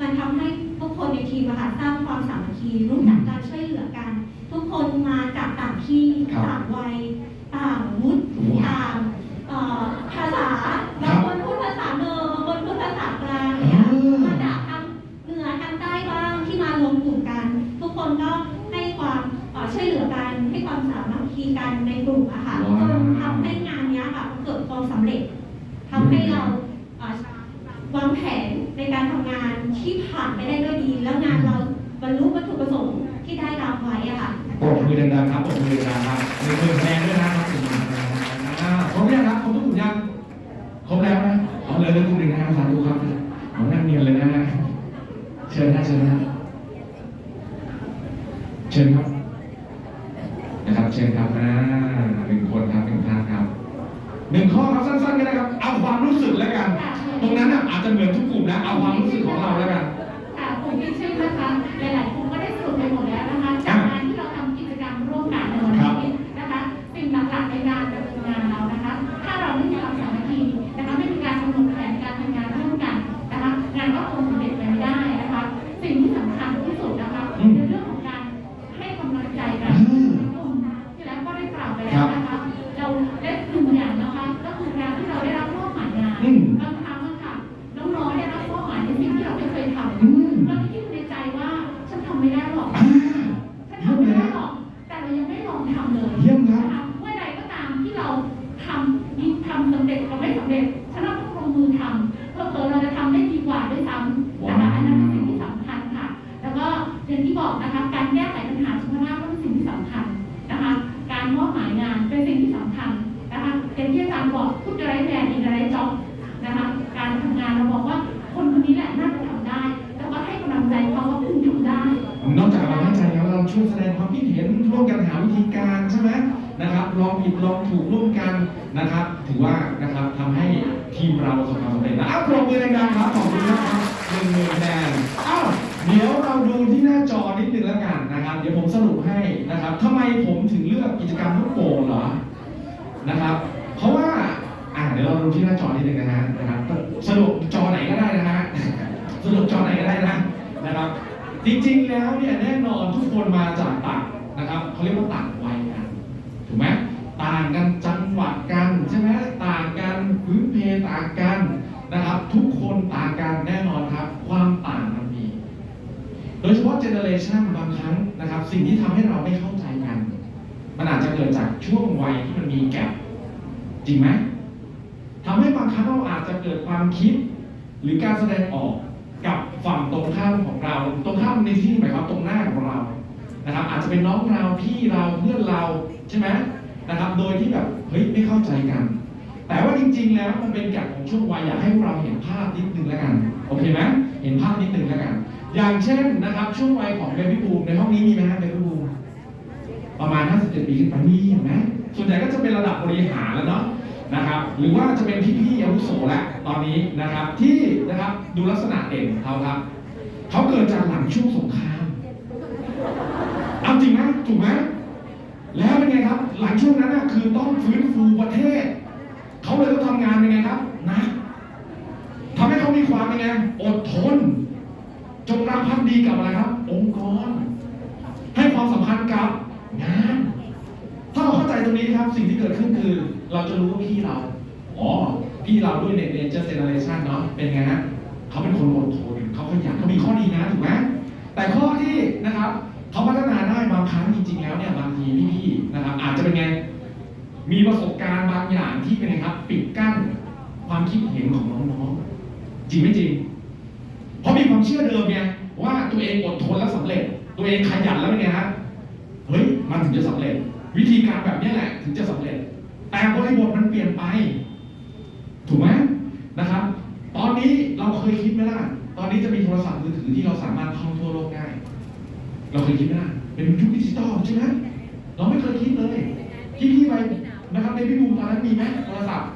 มันทำให้ทุกคนในทีมอะค่ะสร้างความสามัคคีรู้จักการช่วยเหลือกัน ทุกคนมา อย่างเช่นนะครับช่วงวัยของเบบี้บูมในห้องนี้มีไหมฮะเบบี้บูมประมาณ 57 ปีขึ้นไปนี่เห็นไหมส่วนใหญ่ก็จะเป็นระดับบริหารแล้วเนาะนะครับ หรือว่าจะเป็นพี่ๆอาวุโสแล้วตอนนี้นะครับที่นะครับดูลักษณะเด่นของเขาครับเขาเกิดจากหลังช่วงสงครามเอาจริงไหมถูกไหมแล้วเป็นไงครับ หลังช่วงนั้นนะคือต้องฟื้นฟูประเทศเขาเลยต้องทำงานเป็นไงครับหนะทำให้เขามีความเป็นไงอดทน จงรักภักดีกับอะไรครับ องค์กร ให้ความสำคัญกับงานถ้าเราเข้าใจตรงนี้ครับสิ่งที่เกิดขึ้นคือ เราจะรู้ว่าพี่เราอ๋อพี่เราด้วยเน็ตเนเจอร์เจเนเรชันเนาะเป็นไงฮะเขาเป็นคนอดทนเขาขยันเขามีข้อดีนะถูกไหมแต่ข้อที่นะครับเขาพัฒนาได้บางครั้งจริง ๆ แล้วเนี่ยบางทีพี่ๆนะครับ อาจจะเป็นไง มีประสบการณ์บางอย่างที่เป็นไงครับ ปิดกั้นความคิดเห็นของน้องๆจริงไม่จริง ราะมีความเชื่อเดิมไงว่าตัวเองอดทนแล้วสำเร็จ ตัวเองขยันแล้วเป็นไงฮะเฮ้ยมันถึงจะสำเร็จ วิธีการแบบนี้แหละถึงจะสำเร็จ แต่บริบทมันเปลี่ยนไป ถูกไหมนะครับ ตอนนี้เราเคยคิดไหมล่ะตอนนี้จะมีโทรศัพท์มือถือที่เราสามารถท่องทั่วโลกได้ เราเคยคิดไหมล่ะเป็นยุคดิจิตอลใช่ไหมเราไม่เคยคิดเลยที่พี่ไปนะครับในพี่บูมตอนนั้นมีไหมโทรศัพท์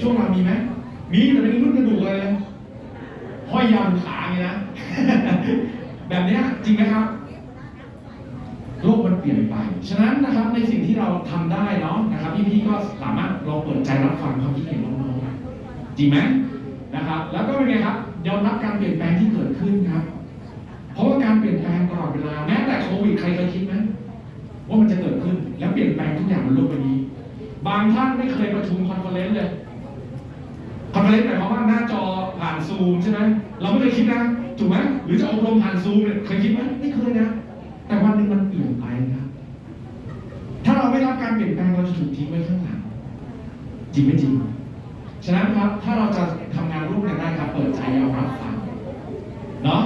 ช่วงเรามีไหมมีแต่เป็นรุ่นกระดูกเลย ห้อยยาวขาอย่างนะ แบบนี้จริงไหมครับ โลกมันเปลี่ยนไป ฉะนั้นนะครับในสิ่งที่เราทำได้เนาะนะครับพี่ๆก็สามารถลองเปิดใจรับฟังความคิดเห็นน้องๆจริงไหมนะครับ แล้วก็เป็นไงครับยอมรับการเปลี่ยนแปลงที่เกิดขึ้นครับ เพราะว่าการเปลี่ยนแปลงตลอดเวลาแม้แต่โควิดใครเคยคิดไหมว่ามันจะเกิดขึ้นแล้วเปลี่ยนแปลงทุกอย่างบนโลกใบนี้ บางท่านไม่เคยประชุม conference เลย conference หมายความว่าหน้าจอผ่านซูมใช่ไหมเราไม่เคยคิดนะถูกไหมหรือจะอบรมผ่านซูมเนี่ยเคยคิดไหมไม่เคยนะ แต่วันหนึ่งมันเปลี่ยนไปนะครับถ้าเราไม่รับการเปลี่ยนแปลงเราจะถูกทิ้งไว้ข้างหลังจริงไม่จริงฉะนั้นครับถ้าเราจะทำงานร่วมกันได้ครับ เปิดใจยอมรับฟังเนาะ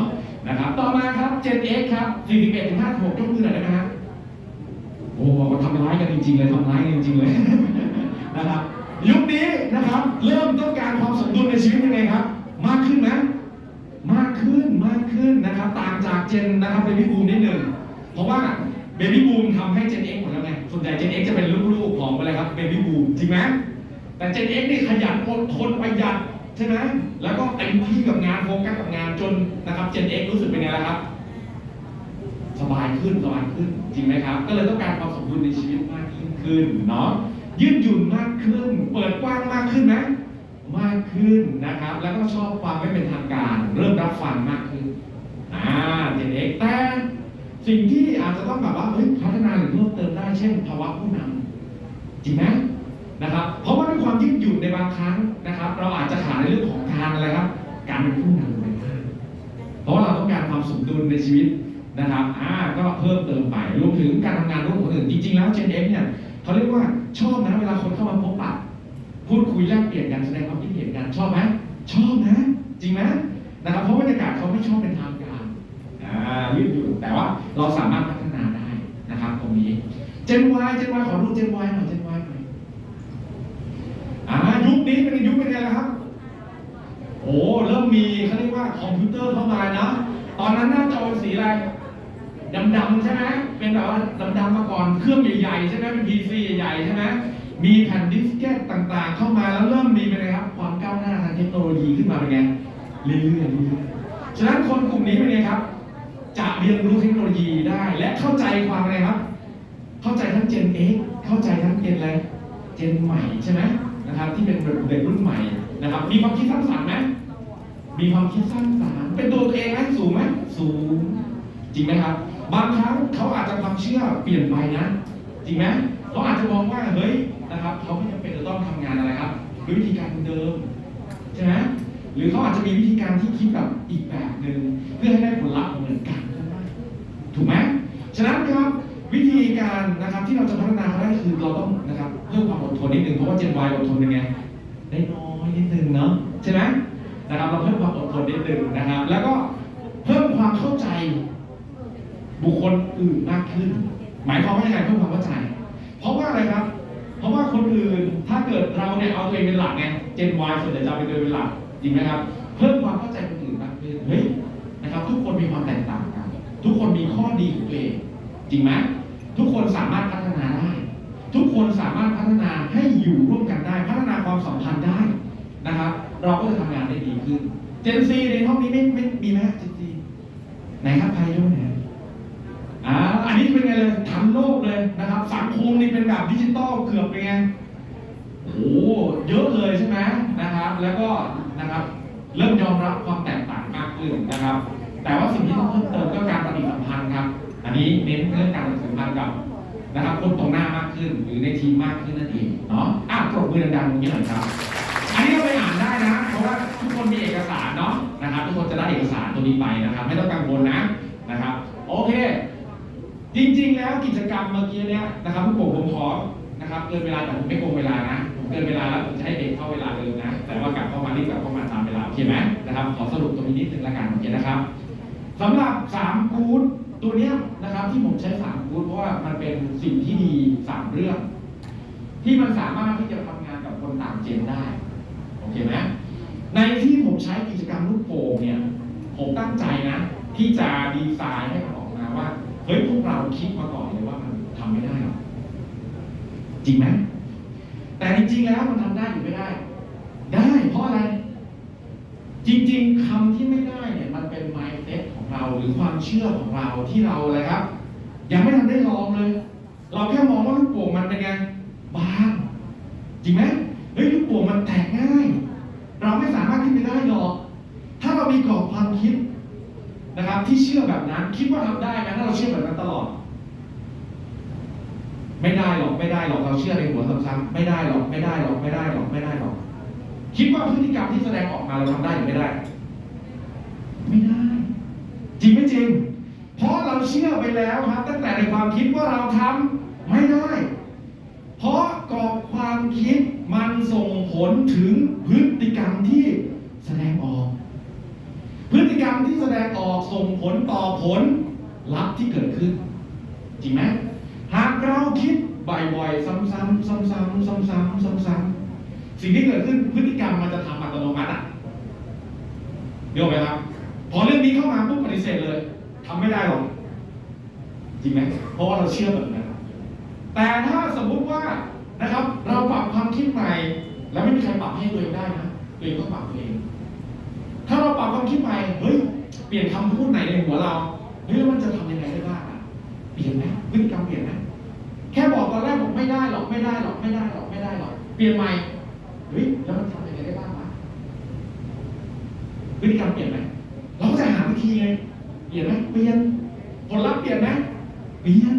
นะครับต่อมาครับ Gen X ครับ41ถึง56ยกมือหน่อยได้ไหมครับโอ้โหทำร้ายกันจริงๆเลยทำร้ายกันจริงๆเลยนะครับ ยุคนี้นะครับ เริ่มต้องการความสมดุลในชีวิตยังไงครับ มากขึ้นไหมมากขึ้นมากขึ้นนะครับ ต่างจากเจนนะครับเบบี้บูมนิดหนึ่งเพราะว่าเบบี้บูมทำให้เจน X หมดแล้วไงส่วนใหญ่เจน X จะเป็นลูกๆของอะไรครับ Baby Boom จริงไหมแต่ Gen X นี่ขยันอดทนประหยัดใช่ไหมแล้วก็เต็มที่กับงานโฟกัสกับงานจนนะครับเจน X รู้สึกเป็นไงล่ะครับ สบายขึ้นสบายขึ้นจริงไหมครับ ก็เลยต้องการความสมดุลในชีวิตมากยิ่งขึ้นเนาะ ยืดหยุ่นมากขึ้น เปิดกว้างมากขึ้นไหมากขึ้นนะครับ แล้วก็ชอบความไม่เป็นทางการ เริ่มรับฟังมากขึ้นอ่า Gen X แต่สิ่งที่อาจจะต้องแบบว่าเฮ้ยพัฒนาหรือเพิ่มเติมได้เช่นภาวะผู้นำจริงไหมนะครับ เพราะว่าด้วยความยืดหยุ่นในบางครั้งนะครับ เราอาจจะขาดในเรื่องของการอะไรครับ การเป็นผู้นำไปบ้างเพราะว่าเราต้องการความสมดุลในชีวิตนะครับ อ่า ก็เพิ่มเติมไป รวมถึงการทำงานร่วมกับคนอื่น จริง ๆ แล้ว Gen X เนี่ย เขาเรียกว่าชอบนะเวลาคนเข้ามาพบปะพูดคุยแลกเปลี่ยนกันแสดงความคิดเห็นกันชอบไหมชอบนะ จริงไหมนะครับเพราะบรรยากาศเขาไม่ชอบเป็นทางการอ่ายืดหยุ่นแต่ว่าเราสามารถพัฒนาได้นะครับตรงนี้ Gen Y Gen Y ขอดู Gen Y หน่อย Gen Y หน่อยอ่ายุคนี้เป็นยุคเป็นไงล่ะครับโอ้เริ่มมีเขาเรียกว่าคอมพิวเตอร์เข้ามานะตอนนั้นหน้าจอเป็นสีอะไร ดำๆใช่ไหมเป็นแบบว่าดำๆมาก่อนเครื่องใหญ่ๆใช่ไหมเป็น PC ใหญ่ๆใช่ไหมมีแผ่น diskette ต่างๆ เข้ามาแล้วเริ่มมีเป็นไงครับ ความก้าวหน้าทางเทคโนโลยีขึ้นมาเป็นไงเรื่อยๆฉะนั้นคนกลุ่มนี้เป็นไงครับ จะเรียนรู้เทคโนโลยีได้ และเข้าใจความอะไรครับ เข้าใจทั้ง Gen X เข้าใจทั้ง Gen อะไร Gen ใหม่ใช่ไหมนะครับที่เป็นเด็กรุ่นใหม่นะครับ มีความคิดสร้างสรรค์ไหมมีความคิดสร้างสรรค์เป็นตัวเองไหมสูงไหมสูงจริงไหมครับ บางครั้งเขาอาจจะความเชื่อเปลี่ยนไปนะ จริงไหมเขาอาจจะมองว่าเฮ้ยนะครับเขาไม่จำเป็นจะต้องทำงานอะไรครับด้วยวิธีการเดิมใช่ไหมหรือเขาอาจจะมีวิธีการที่คิดแบบอีกแบบหนึ่งเพื่อให้ได้ผลลัพธ์เหมือนกันก็ได้ถูกไหมฉะนั้นครับวิธีการนะครับที่เราจะพัฒนาเขาได้คือเราต้องนะครับเพิ่มความอดทนนิดนึงเพราะว่าเจนวายอดทนยังไงได้น้อยนิดนึงเนาะใช่ไหมนะครับเราเพิ่มความอดทนนิดนึงนะครับ แล้วก็เพิ่มความเข้าใจ บุคคลอื่นมากขึ้น หมายความว่ายังไงเพิ่มความเข้าใจ เพราะว่าอะไรครับ เพราะว่าคนอื่นถ้าเกิดเราเนี่ยเอาตัวเองเป็นหลักไงเจนวายส่วนใหญ่จะเอาเป็นตัวเองเป็นหลักจริงไหมครับ เพิ่มความเข้าใจคนอื่นมากขึ้นเฮ้ยนะครับ ทุกคนมีความแตกต่างกัน ทุกคนมีข้อดีของตัวเองจริงไหมทุกคนสามารถพัฒนาได้ ทุกคนสามารถพัฒนาให้อยู่ร่วมกันได้ พัฒนาความสัมพันธ์ได้นะครับ เราก็จะทำงานได้ดีขึ้น เจนซีในห้องนี้ไม่ไม่มีไหมเจนซีไหนครับใครยกไหนอย อ่าอันนี้เป็นไงเลยทันโลกเลยนะครับ สังคมนี่เป็นแบบดิจิตอลเกือบเป็นไงโอ้โหเยอะเลยใช่ไหมนะครับ แล้วก็นะครับเริ่มยอมรับความแตกต่างมากขึ้นนะครับ แต่ว่าสิ่งที่ต้องเพิ่มเติมก็การปฏิสัมพันธ์ครับ อันนี้เน้นเรื่องการปฏิสัมพันธ์กับนะครับคนตรงหน้ามากขึ้นหรือในทีมมากขึ้นนั่นเองเนาะอะปรบมือดังๆตรงนี้หน่อยครับ อันนี้ก็ไปอ่านได้นะ เพราะว่าทุกคนมีเอกสารเนาะนะครับ ทุกคนจะได้เอกสารตัวนี้ไปนะครับ ไม่ต้องกังวลนะนะครับ โอเค จริงๆ แล้วกิจกรรมเมื่อกี้เนี้ยนะครับผู้ปกครองผมขอนะครับเกินเวลาแต่ผมไม่โกงเวลานะผมเกินเวลาแล้วผมจะให้เด็กเข้าเวลาเดิมนะ แต่ว่ากลับเข้ามารีบกลับเข้ามาตามเวลาโอเคไหมนะครับขอสรุปตรงนี้นิดนึงละกันโอเคนะครับสำหรับ3กู๊ดตัวเนี้ยนะครับที่ผมใช้3กู๊ดเพราะว่ามันเป็นสิ่งที่ดี3เรื่อง ที่มันสามารถที่จะทำงานกับคนต่างเจนได้โอเคไหมในที่ผมใช้กิจกรรมลูกโป่งเนี่ยผมตั้งใจนะ ที่จะดีไซน์ให้มันออกมาว่า เฮ้ยพวกเราคิดมาก่อนเลยว่ามันทำไม่ได้หรอกจริงไหมแต่จริงๆแล้วมันทำได้หรือไม่ได้ ได้เพราะอะไร จริงๆคำที่ไม่ได้เนี่ยมันเป็น mindset ของเราหรือความเชื่อของเราที่เราอะไรครับ ยังไม่ทันได้ลองเลย เราแค่มองว่าลูกโป่งมันเป็นไงบางจริงไหมเฮ้ยลูกโป่งมันแตกง่าย เราไม่สามารถขึ้นไปได้หรอก ถ้าเรามีกรอบความคิด นะครับ ที่เชื่อแบบนั้นคิดว่าทำได้ไหมถ้าเราเชื่อแบบนั้นตลอด ไม่ได้หรอกไม่ได้หรอกเราเชื่อในหัวซ้ำๆไม่ได้หรอกไม่ได้หรอกไม่ได้หรอกไม่ได้หรอกคิดว่าพฤติกรรมที่แสดงออกมาเราทำได้หรือไม่ได้ ไม่ได้ จริงไม่จริง เพราะเราเชื่อไปแล้วครับ ตั้งแต่ในความคิดว่าเราทำไม่ได้ เพราะกรอบความคิดมันส่งผลถึงพฤติกรรมที่แสดงออก พฤติกรรมที่แสดงออกส่งผลต่อผลลัพธ์ที่เกิดขึ้น จริงไหมหากเราคิดบ่อยๆ ซ้ำๆซ้ำๆซ้ำๆซ้ำๆสิ่งที่เกิดขึ้นพฤติกรรมมันจะทำอัตโนมัติอะเดี๋ยวไหมครับพอเรื่องนี้เข้ามาปุ๊บปฏิเสธเลยทำไม่ได้หรอกจริงไหมเพราะว่าเราเชื่อแบบนั้นแต่ถ้าสมมุติว่านะครับ เราปรับความคิดใหม่ แล้วไม่มีใครปรับให้ตัวเองได้นะตัวเองต้องปรับตัวเอง ถ้าเราปรับความคิดใหม่เฮ้ยเปลี่ยนคำพูดไหนในหัวเราเฮ้ยแล้วมันจะทำยังไงได้บ้างอะเปลี่ยนไหมพฤติกรรมเปลี่ยนไหมแค่บอกตอนแรกบอกไม่ได้หรอกไม่ได้หรอกไม่ได้หรอกไม่ได้หรอกเปลี่ยนใหม่เฮ้ยแล้วมันทำยังไงได้บ้างวะพฤติกรรมเปลี่ยนไหมเราก็จะหาวิธีไงเปลี่ยนไหมเปลี่ยนผลลัพธ์เปลี่ยนไหมเปลี่ยน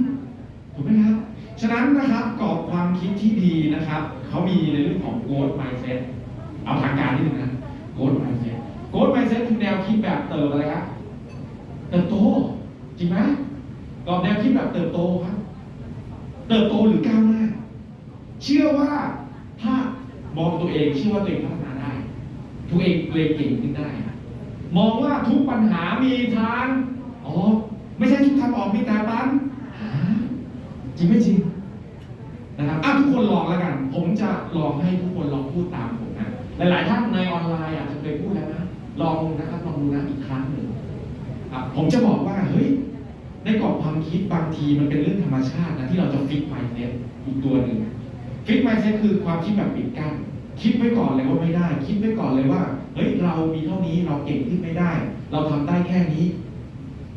ถูกไหมครับฉะนั้นนะครับกรอบความคิดที่ดีนะครับเขามีในเรื่องของ growth mindset เอาทางการนิดนึงนะ growth mindset growth mindset คือแนวคิดแบบเติบอะไรครับเติบโต จริงไหมกรอบแนวคิดแบบเติบโตครับ เติบโตหรือก้าวหน้า เชื่อว่าถ้ามองตัวเองเชื่อว่าตัวเองพัฒนาได้ ตัวเองตัวเองเก่งขึ้นได้ มองว่าทุกปัญหามีทางอ๋อไม่ใช่ทุกทางออกมีแต่ปัญหาจริงไม่จริงนะครับอะทุกคนลองแล้วกัน ผมจะลองให้ทุกคนลองพูดตามผมนะหลาย ๆ ท่านในออนไลน์อาจจะเคยพูดแล้วนะ ลองนะครับลองดูนะอีกครั้งหนึ่งผมจะบอกว่าเฮ้ยในกรอบความคิดบางทีมันเป็นเรื่องธรรมชาตินะที่เราจะฟิกไมเซ็ตอีกตัวหนึ่ง fixed mindset คือความคิดแบบปิดกั้นคิดไว้ก่อนเลยว่าไม่ได้ คิดไว้ก่อนเลยว่าเฮ้ยเรามีเท่านี้เราเก่งขึ้นไม่ได้ เราทำได้แค่นี้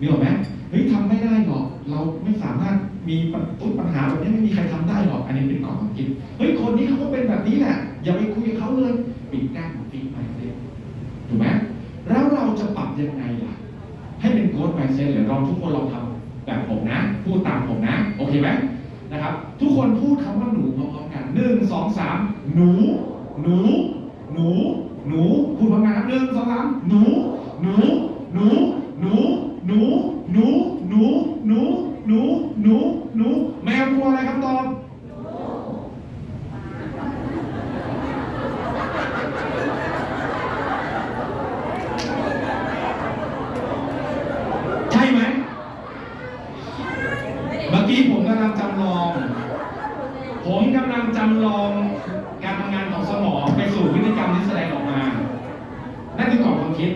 มีหรอกไหมเฮ้ยทำไม่ได้หรอกเราไม่สามารถมีปัญปัญหาแบบนี้ไม่มีใครทำได้หรอก อันนี้เป็นกรอบความคิดเฮ้ยคนนี้เขาก็เป็นแบบนี้แหละอย่าไปคุยกับเขาเลยปิดกั้น fixed mindset ถูกไหม จะปรับยังไงล่ะ ให้เป็น growth mindset หรือลองทุกคนลองทำแบบผมนะ พูดตามผมนะ โอเคไหมนะครับ ทุกคนพูดคำว่าหนูพร้อมๆกันหนึ่งสองสามหนู หนู หนู หนูพูดพร้อมกันครับหนึ่งสองสามหนู หนู หนู หนู หนู หนู หนู หนู หนู หนู หนู แมวกลัวอะไรครับตอบ ใช่ไหม เมื่อ กี้ผมกำลังจำลอง ผมกำลังจำลองการทำงานของสมองไปสู่พฤติกรรมที่แสดงออกมา นั่นคือกรอบความคิด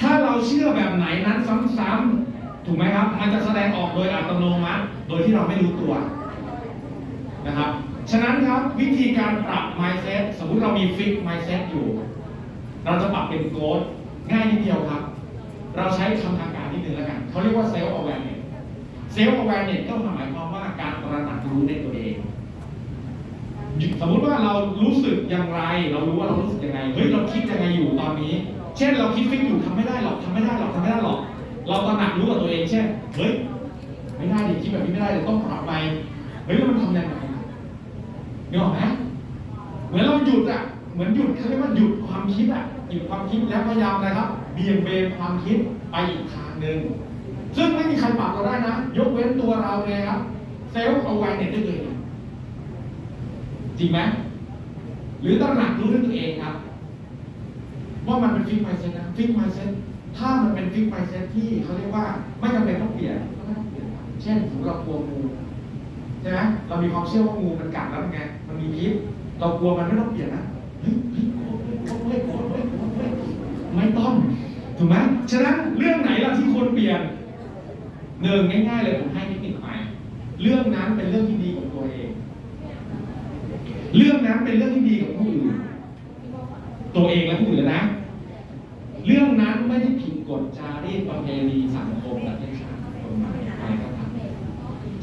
ถ้าเราเชื่อแบบไหนนั้นซ้ำๆถูกไหมครับ มันจะแสดงออกโดยอัตโนมัติ โดยที่เราไม่รู้ตัวนะครับ ฉะนั้นครับวิธีการปรับ mindset สมมุติเรามี fix mindset อยู่ เราจะปรับเป็น growth ง่ายนิดเดียวครับ เราใช้คำทางการนิดนึงแล้วกันเขาเรียกว่า self awareness self awareness ก็หมายความว่าการตระหนักรู้ในตัวเอง สมมุติว่าเรารู้สึกอย่างไร เรารู้ว่าเรารู้สึกยังไง เฮ้ยเราคิดยังไงอยู่ตอนนี้ เช่นเราคิดฟิกอยู่ทำไม่ได้หรอกทำไม่ได้หรอกทำไม่ได้หรอก เราตระหนักรู้กับตัวเองเช่น เฮ้ยไม่ได้ดิคิดแบบนี้ไม่ได้เดี๋ยต้องปรับไปเฮ้ยแล้วมันทำยังไงนึกออกไหมเหมือนเราหยุดอะ เหมือนหยุดเขาเรียกว่าหยุดความคิดอะ หยุดความคิดแล้วพยายามนะครับ เบี่ยงเบนความคิดไปอีกทางหนึ่ง ซึ่งไม่มีใครปรับเราได้นะ ยกเว้นตัวเราเลยครับ self-aware ในตัวเองจริงไหมหรือตระหนักรู้ด้วยตัวเองครับ ว่ามันเป็น fixed mindset นะ fixed mindset ถ้ามันเป็น fixed mindset ที่เขาเรียกว่าไม่จำเป็นต้องเปลี่ยนก็ไม่ต้องเปลี่ยนเช่นสมมติเรากลัวงูใช่ไหมเรามีความเชื่อว่างูมันกัดแล้วเป็นไงมันมีพิษเรากลัวมันไม่ต้องเปลี่ยนนะเฮ้ยเฮ้ยกลัวเฮ้ยกลัวเฮ้ยกลัวเฮ้ยไม่ต้องถูกไหมฉะนั้นเรื่องไหนล่ะที่ควรเปลี่ยน หนึ่งง่ายๆเลยผมให้เทคนิคไป เรื่องนั้นเป็นเรื่องที่ดีกับตัวเอง เรื่องนั้นเป็นเรื่องที่ดีกับผู้อื่น ตัวเองและผู้อื่นนะ เรื่องนั้นไม่ได้ผิดกฎจารีตประเพณีสังคมประเทศชาติกฎหมายอะไรก็ตาม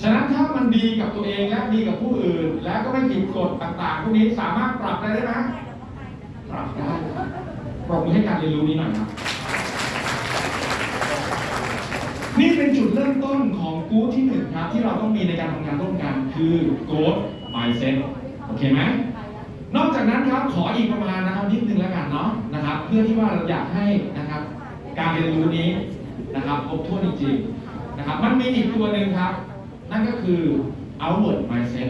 ฉะนั้นถ้ามันดีกับตัวเองและดีกับผู้อื่น และก็ไม่ผิดกฎต่างๆพวกนี้สามารถปรับได้ไหมปรับได้ปรบมือให้การเรียนรู้นี้หน่อยครับ นี่เป็นจุดเริ่มต้นของกู๊ดที่หนึ่งครับ ที่เราต้องมีในการทำงานร่วมกัน คือ growth mindset โอเคไหมนอกจากนั้นครับขออีกประมาณนะครับนิดนึงแล้วกันเนาะนะครับ เพื่อที่ว่าเราอยากให้นะครับ การเรียนรู้นี้นะครับครบถ้วนจริงๆนะครับ มันมีอีกตัวหนึ่งครับ นั่นก็คือ outward mindset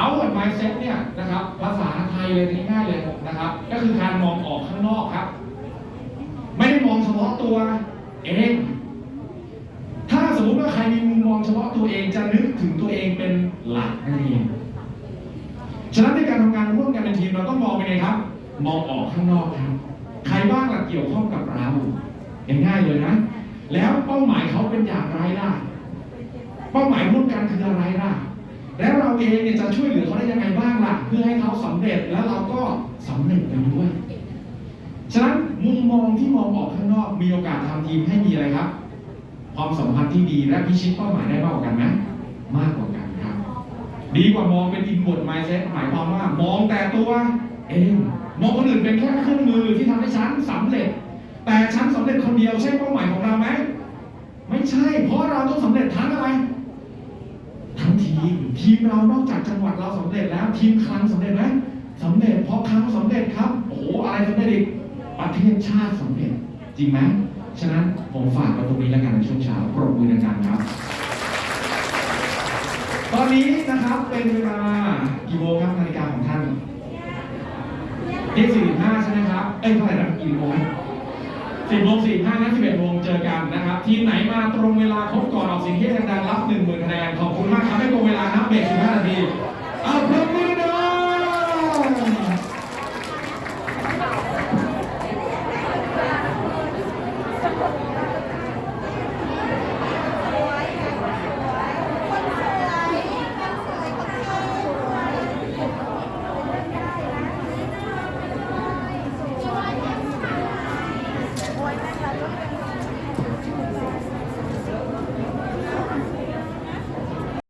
outward mindset เนี่ยนะครับ ภาษาไทยเลยง่ายๆเลยนะครับ ก็คือการมองออกข้างนอกครับ ไม่ได้มองเฉพาะตัว เอง ถ้าสมมุติว่าใครมีมุมมองเฉพาะตัวเองจะนึกถึงตัวเองเป็นหลักนั่นเองฉะนั้นในการทำงานร่วมกันเป็นทีมเราต้องมองไปไงครับ มองออกข้างนอกครับ ใครบ้างล่ะเกี่ยวข้องกับเราง่ายเลยนะ แล้วเป้าหมายเขาเป็นอย่างไรล่ะ เป้าหมายร่วมกันคืออะไรล่ะ แล้วเราเองเนี่ยจะช่วยเหลือเขาได้ยังไงบ้างล่ะ เพื่อให้เขาสำเร็จแล้วเราก็สำเร็จไปด้วย ฉะนั้นมุมมองที่มองออกข้างนอกมีโอกาสทำทีมให้มีอะไรครับ ความสัมพันธ์ที่ดีและพิชิตเป้าหมายได้มากกว่ากันไหมมากกว่ากันครับ ดีกว่ามองเป็นอิน r ว m ไมเซ็ตหมายความว่ามองแต่ตัวเองมองคนอื่นเป็นแค่เครื่องมือที่ทำให้ฉันสำเร็จ แต่ฉันสำเร็จคนเดียวใช่เป้าหมายของเราไหมไม่ใช่ เพราะเราต้องสำเร็จทั้งอะไรทั้งทีมทีมเรานอกจากจังหวัดเราสำเร็จแล้ว ทีมคลังสำเร็จไหมสำเร็จเพราะคลังสำเร็จครับ โอ้โหอะไรสำเร็จอีก ประเทศชาติสำเร็จจริงไหมฉะนั้นผมฝากไว้ตรงนี้แล้วกันในช่วงเช้าปรบมือดังๆครับ ตอนนี้นะครับเป็นเวลากี่โมงครับนาฬิกาของท่านที่45ใช่ไหมครับ เอ้ยเท่าไหร่นะกี่โมงสิบโมงสี่ห้านะสิบเอ็ดโมงเจอกันนะครับ ทีมไหนมาตรงเวลาครบก่อนออกเสียงที่ดังๆรับหนึ่งหมื่นคะแนนขอบคุณมากครับให้ตรงเวลานับเบรกสิบห้านาทีเอาเพิ่ม